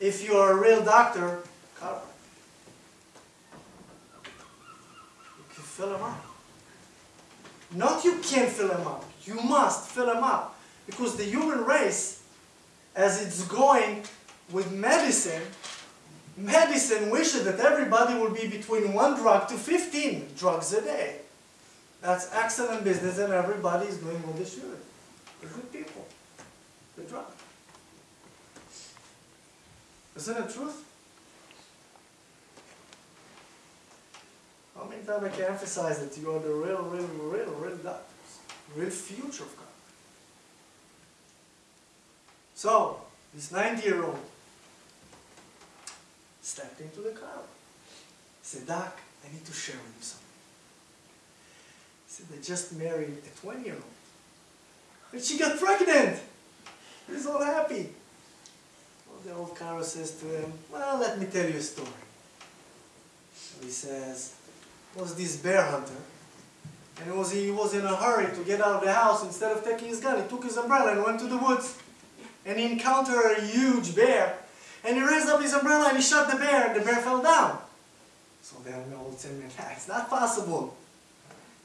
If you are a real doctor, chiropractor. You can fill them up. Not you can fill them up. You must fill them up. Because the human race, as it's going with medicine, medicine wishes that everybody will be between one drug to 15 drugs a day. That's excellent business and everybody is doing what they should. The good people. The drug. Isn't it truth? How many times I can emphasize that you are the real, real, real, real doctors, real future of God. So, this 90-year-old stepped into the crowd. He said, Doc, I need to share with you something. He said, they just married a 20-year-old. And she got pregnant. He's all happy. Well, the old chiro says to him, well, let me tell you a story. So he says, was this bear hunter. And it was, he was in a hurry to get out of the house. Instead of taking his gun, he took his umbrella and went to the woods. And he encountered a huge bear. And he raised up his umbrella and he shot the bear, and the bear fell down. So then the old man, it's not possible.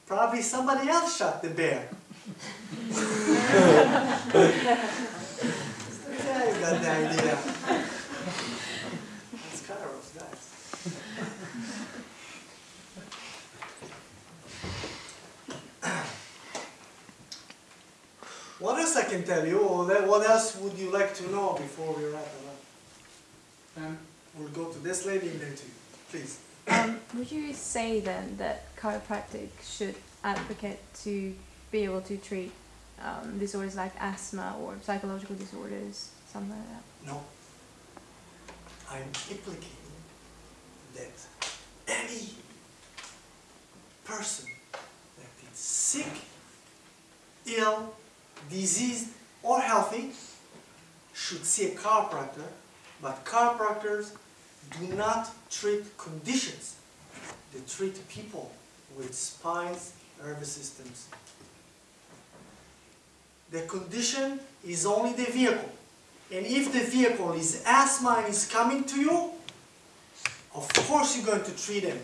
Probably somebody else shot the bear. yeah, you got the idea. That's Kairos, guys. What else I can tell you, or what else would you like to know before we wrap it up? Um, We'll go to this lady and then to you, please. Um, would you say then that chiropractic should advocate to be able to treat um, disorders like asthma or psychological disorders, something like that? No. I'm implicating that any person that is sick, ill, diseased, or healthy should see a chiropractor, but chiropractors do not treat conditions. They treat people with spines, nervous systems. The condition is only the vehicle. And if the vehicle is asthma and is coming to you, of course you're going to treat him,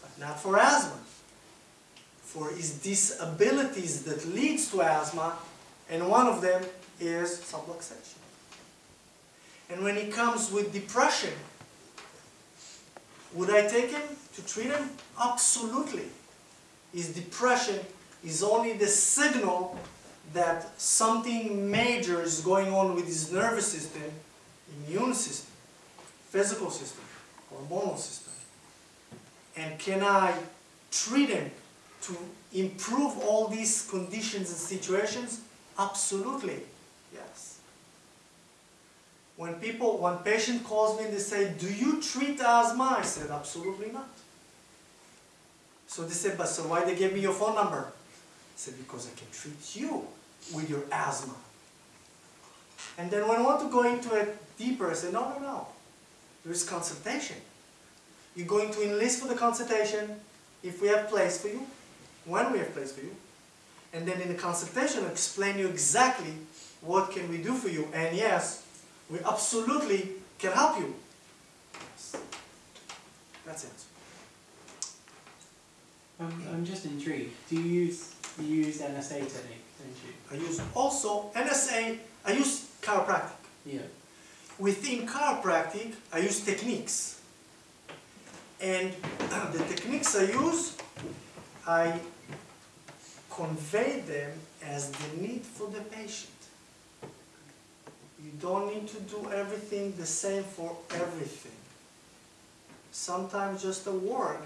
but not for asthma. For his disabilities that leads to asthma, and one of them is subluxation. And when he comes with depression, would I take him to treat him? Absolutely. His depression is only the signal that something major is going on with his nervous system, immune system, physical system, hormonal system. And can I treat him to improve all these conditions and situations? Absolutely, yes. When people, when patient calls me and they say, do you treat asthma? I said, absolutely not. So they said, but so why they gave me your phone number? I said, because I can treat you with your asthma. And then when I want to go into it deeper, I say, no, no, no. There is consultation. You're going to enlist for the consultation if we have place for you, when we have place for you. And then in the consultation, explain you exactly what can we do for you. And yes, we absolutely can help you. Yes. That's it. Um, I'm just intrigued. Do you use You used NSA technique, didn't you? I use also NSA, I use chiropractic. Yeah. Within chiropractic, I use techniques. And the techniques I use, I convey them as the need for the patient. You don't need to do everything the same for everything. Sometimes just a word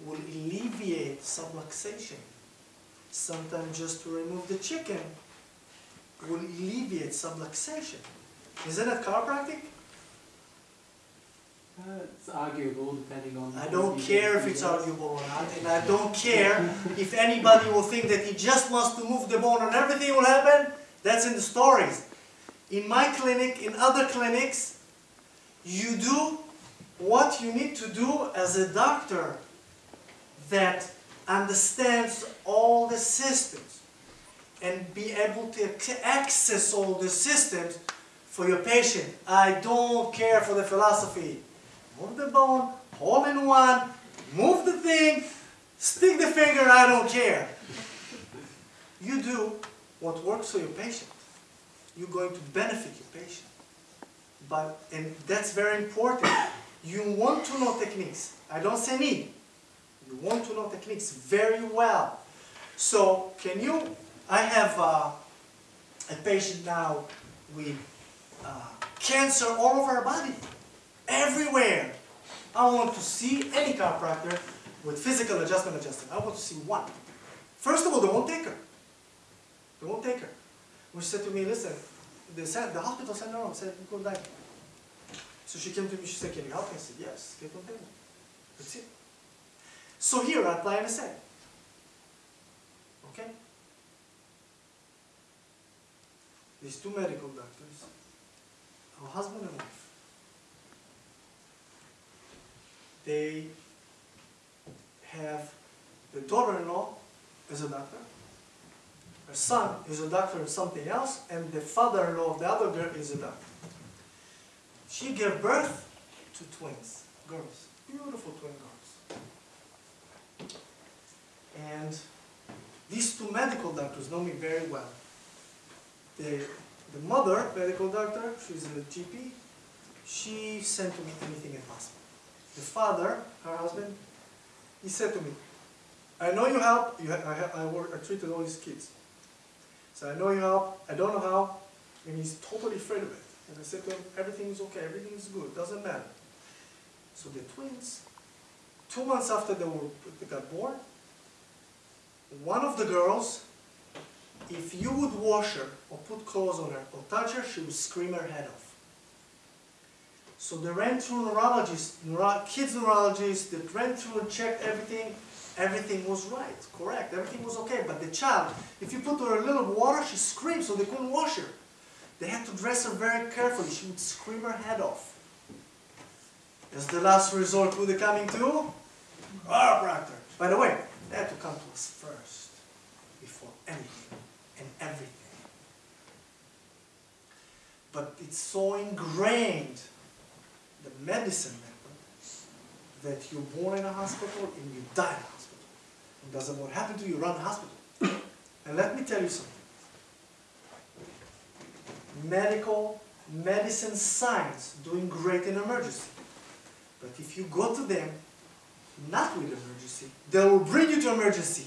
will alleviate subluxation. Sometimes just to remove the chicken will alleviate subluxation. Isn't it chiropractic? Uh, it's arguable depending on. I don't care if it's arguable or not, and I don't care if anybody will think that he just wants to move the bone and everything will happen. That's in the stories. In my clinic, in other clinics, you do what you need to do as a doctor that understands all the systems and be able to access all the systems for your patient. I don't care for the philosophy. Move the bone, all in one, move the thing, stick the finger, I don't care. You do what works for your patient. You're going to benefit your patient. But, and that's very important. You want to know techniques. I don't say need. You want to know techniques very well. So, can you, I have uh, a patient now with uh, cancer all over her body, everywhere. I want to see any chiropractor with physical adjustment adjusted. I want to see one. First of all, they won't take her. They won't take her. When she said to me, listen, they said, the hospital said no, said go die. So she came to me, she said, can you help me? I said, yes, get on table. That's it. So here I apply NSA. Okay? These two medical doctors, a husband and wife, they have the daughter-in-law as a doctor, her son is a doctor in something else, and the father-in-law of the other girl is a doctor. She gave birth to twins, girls, beautiful twin girls. And these two medical doctors know me very well. The, the mother, medical doctor, she's a GP, she sent to me anything impossible. The father, her husband, he said to me, I know you help, you, I, I, work, I treated all these kids. So I know you help, I don't know how, and he's totally afraid of it. And I said to him, everything is okay, everything is good, doesn't matter. So the twins, two months after they, were, they got born, one of the girls, if you would wash her or put clothes on her or touch her, she would scream her head off. So they ran through neurologists, neuro, kids neurologists, they ran through and checked everything. Everything was right, correct, everything was okay. But the child, if you put her a little water, she screamed, so they couldn't wash her. They had to dress her very carefully. She would scream her head off. As the last resort, who they coming to? Chiropractor. By the way, they had to come to us first, before anything and everything. But it's so ingrained, the medicine method, that you're born in a hospital and you die in a hospital. It doesn't what happened to you, run the hospital. and let me tell you something. Medical, medicine, science doing great in emergency. But if you go to them not with emergency, they will bring you to emergency.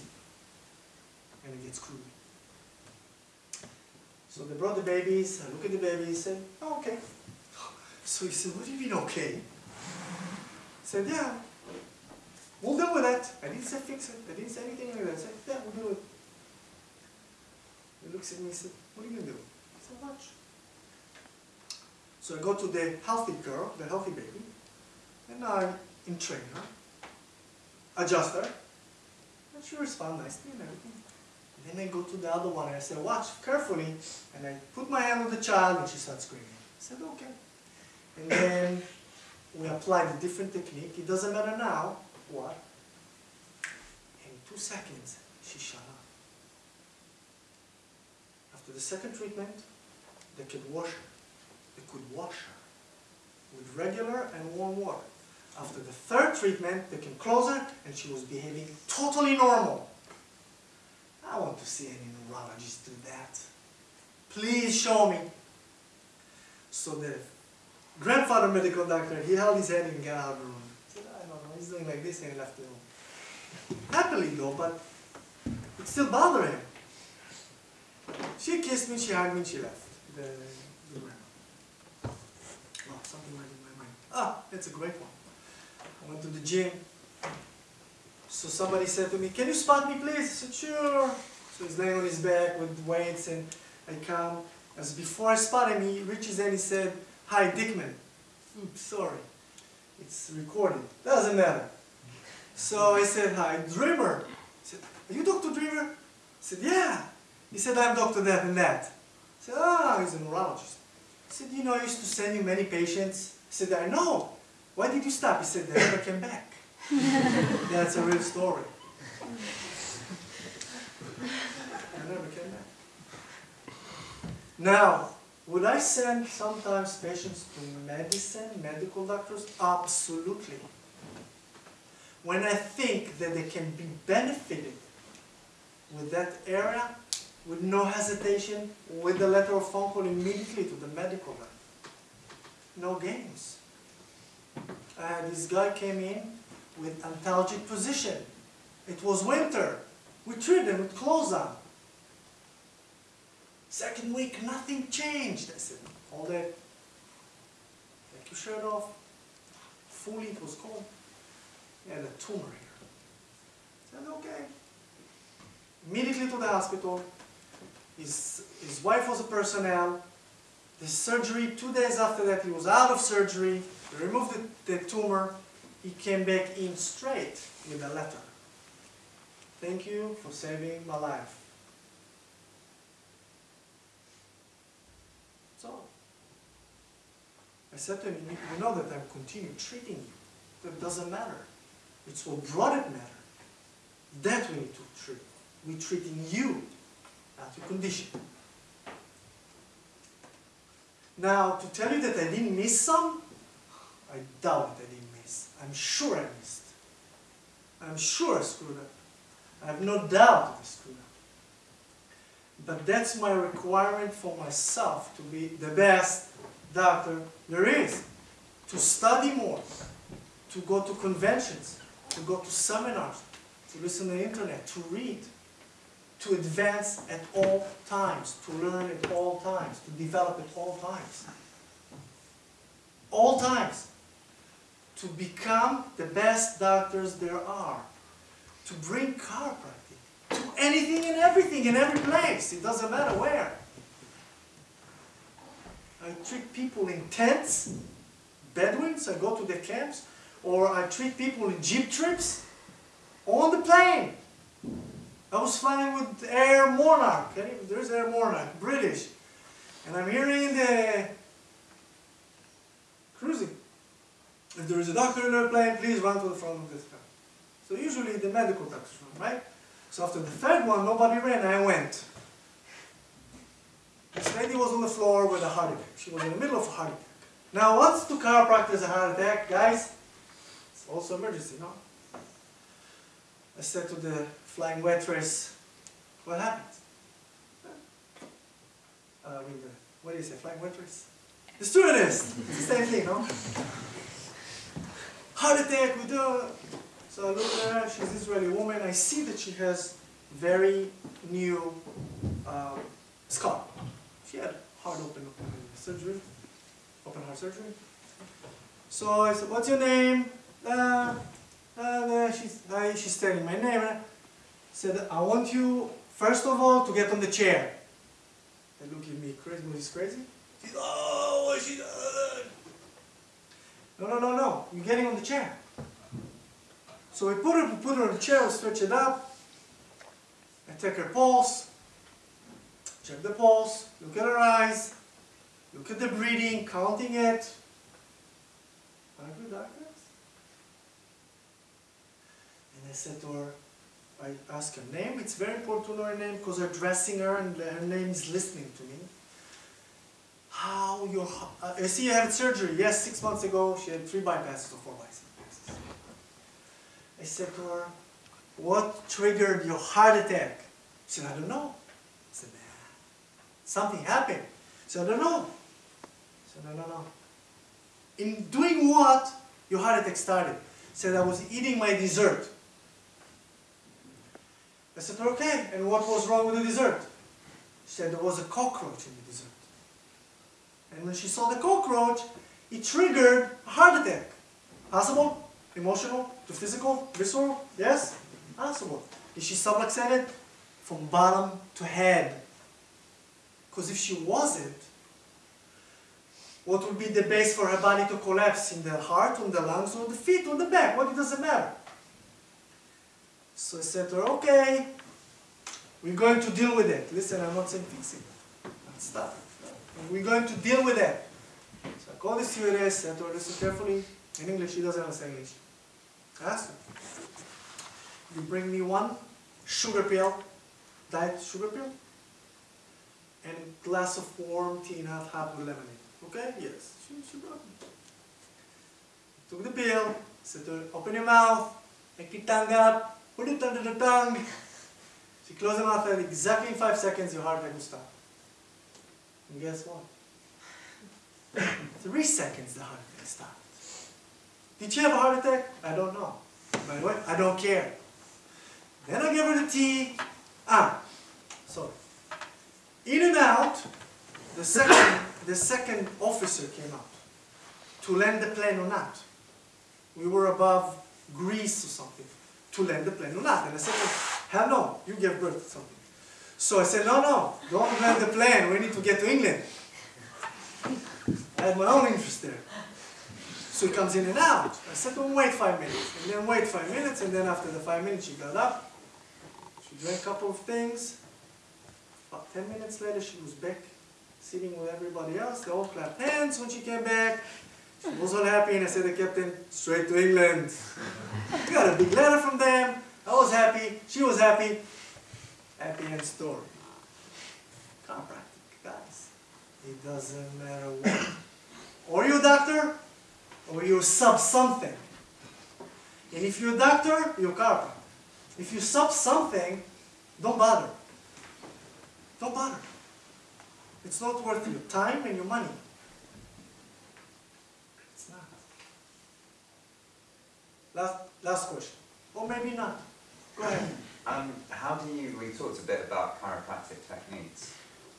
And it gets screwed. So they brought the babies, I look at the babies, said, oh, okay. So he said, what do you mean okay? I said, yeah, we'll deal with that. I didn't say fix it, I didn't say anything like that. I said, yeah, we'll with it. He looks at me and said, what are you gonna do? I said, watch. So I go to the healthy girl, the healthy baby, and I entrain her adjust her, and she responds nicely and everything. And then I go to the other one and I say, watch carefully, and I put my hand on the child and she starts screaming. I said, okay. And then we apply the different technique. It doesn't matter now what. In two seconds, she shut up. After the second treatment, they could wash her. They could wash her with regular and warm water. After the third treatment, they can close her, and she was behaving totally normal. I want to see any neurologist do that. Please show me. So the grandfather medical doctor, he held his head and got out of the room. He said, I don't know, he's doing like this and he left the room. Happily though, but it still bothered him. She kissed me, she hugged me, she left. The, the grandma. Oh, something went in my mind. Ah, that's a great one. I went to the gym. So somebody said to me, can you spot me please? I said, sure. So he's laying on his back with weights and I come. As before I spot him, he reaches in, he said, hi Dickman. Oops, sorry. It's recorded. Doesn't matter. So I said, hi, Dreamer. He said, are you Dr. Dreamer? I said, yeah. He said, I'm Dr. That and that. I said, ah, he's a neurologist. He said, you know, I used to send you many patients. I said, I know. Why did you stop? He said, they never came back. That's a real story. I never came back. Now, would I send sometimes patients to medicine, medical doctors? Absolutely. When I think that they can be benefited with that area, with no hesitation, with a letter of phone call immediately to the medical doctor. No games. Uh, this guy came in with antalgic position. It was winter. We treated him with clothes on. Second week, nothing changed. I said, all it. Take your shirt off. Fully, it was cold. And a tumor here. I said, okay. Immediately to the hospital. His, his wife was a personnel. The surgery, two days after that, he was out of surgery. They removed the, the tumor. He came back in straight with a letter. Thank you for saving my life. So, I said to him, you know that I'm continue treating you. That doesn't matter. It's what brought it matter. That we need to treat. We're treating you, not your condition. Now, to tell you that I didn't miss some, I doubt that I didn't miss. I'm sure I missed. I'm sure I screwed up. I have no doubt I screwed up. But that's my requirement for myself to be the best doctor there is. To study more, to go to conventions, to go to seminars, to listen to the internet, to read, to advance at all times, to learn at all times, to develop at all times. All times. To become the best doctors there are. To bring chiropractic to anything and everything in every place. It doesn't matter where. I treat people in tents, Bedouins, I go to the camps, or I treat people in jeep trips, on the plane. I was flying with Air Monarch. Okay? There's Air Monarch, British. And I'm hearing the cruising. If there is a doctor in the plane, please run to the front of this car. So usually the medical doctors run, right? So after the third one, nobody ran, I went. This lady was on the floor with a heart attack. She was in the middle of a heart attack. Now, what's to chiropractors a heart attack, guys? It's also emergency, no? I said to the flying waitress, what happened? Uh, I mean, the, what do you say, flying waitress? The stewardess! It's the same thing, no? Heart attack, we do. So I look at her, she's Israeli woman. I see that she has very new um, scar. She had heart open, surgery, open heart surgery. So I said, what's your name? Uh, and uh, she's, uh, she's telling my name. I said, I want you, first of all, to get on the chair. They look at me crazy, was this crazy? She's, oh, what she done? No, no, no, no, you're getting on the chair. So we put her, we put her on the chair, we stretch it up. I take her pulse, check the pulse, look at her eyes, look at the breathing, counting it. Are you doctors? And I said to her, I asked her name. It's very important to know her name because they're dressing her and her name is listening to me. How your, uh, I see you had surgery. Yes, six months ago she had three bypasses or four bypasses. I said to her, what triggered your heart attack? She said, I don't know. Something happened. Don't know. I said, no, no, no. In doing what, your heart attack started. Said, I was eating my dessert. I said, okay, and what was wrong with the dessert? She said, there was a cockroach in the dessert. And when she saw the cockroach, it triggered a heart attack. Possible? Emotional? To physical? Visceral? Yes? Possible. Is she subluxated? From bottom to head. Because if she wasn't, what would be the base for her body to collapse? In the heart, on the lungs, on the feet, on the back? What it doesn't matter. So I said to her, okay, we're going to deal with it. Listen, I'm not saying fix it. Stop. We're going to deal with it. So I called the stewardess, said to her, listen carefully. In English, she doesn't understand English. I asked her, you bring me one sugar pill, diet sugar pill, and glass of warm tea and half with lemonade. Okay? Yes. She, she brought me. Took the pill, said to her, open your mouth, make your tongue up, put it under the tongue. She closed her mouth and exactly in five seconds your heart rate will stop. And guess what? Three seconds the heart attack stopped. Did she have a heart attack? I don't know. By the way, I don't care. Then I gave her the tea. Ah, sorry. In and out, the second, the second officer came out to land the plane or not. We were above Greece or something to land the plane or not. And I said, hell no, you gave birth to something. So I said, no, no, don't land the plane. We need to get to England. I had my own interest there. So he comes in and out. I said him, wait five minutes. And then wait five minutes. And then after the five minutes, she got up. She drank a couple of things. About ten minutes later, she was back sitting with everybody else. They all clapped hands when she came back. She was all happy. And I said to the captain, straight to England. Got a big letter from them. I was happy. She was happy. Happy end story. Chiropractic, guys. It doesn't matter what. Or you're a doctor, or you're sub something. And if you're a doctor, you're a chiropractor. If you sub something, don't bother. Don't bother. It's not worth your time and your money. It's not. Last, last question. Or maybe not. Go ahead. Um, how do you, we talked a bit about chiropractic techniques.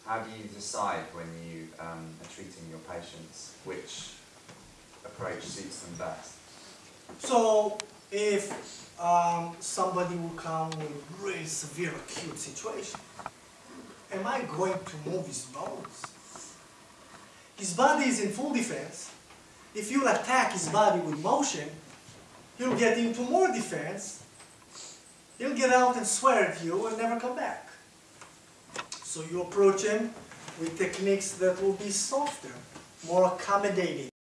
How do you decide when you um, are treating your patients which approach suits them best? So if um, somebody will come with a really severe acute situation, am I going to move his bones? His body is in full defense. If you attack his body with motion, he'll get into more defense. He'll get out and swear at you and never come back. So you approach him with techniques that will be softer, more accommodating.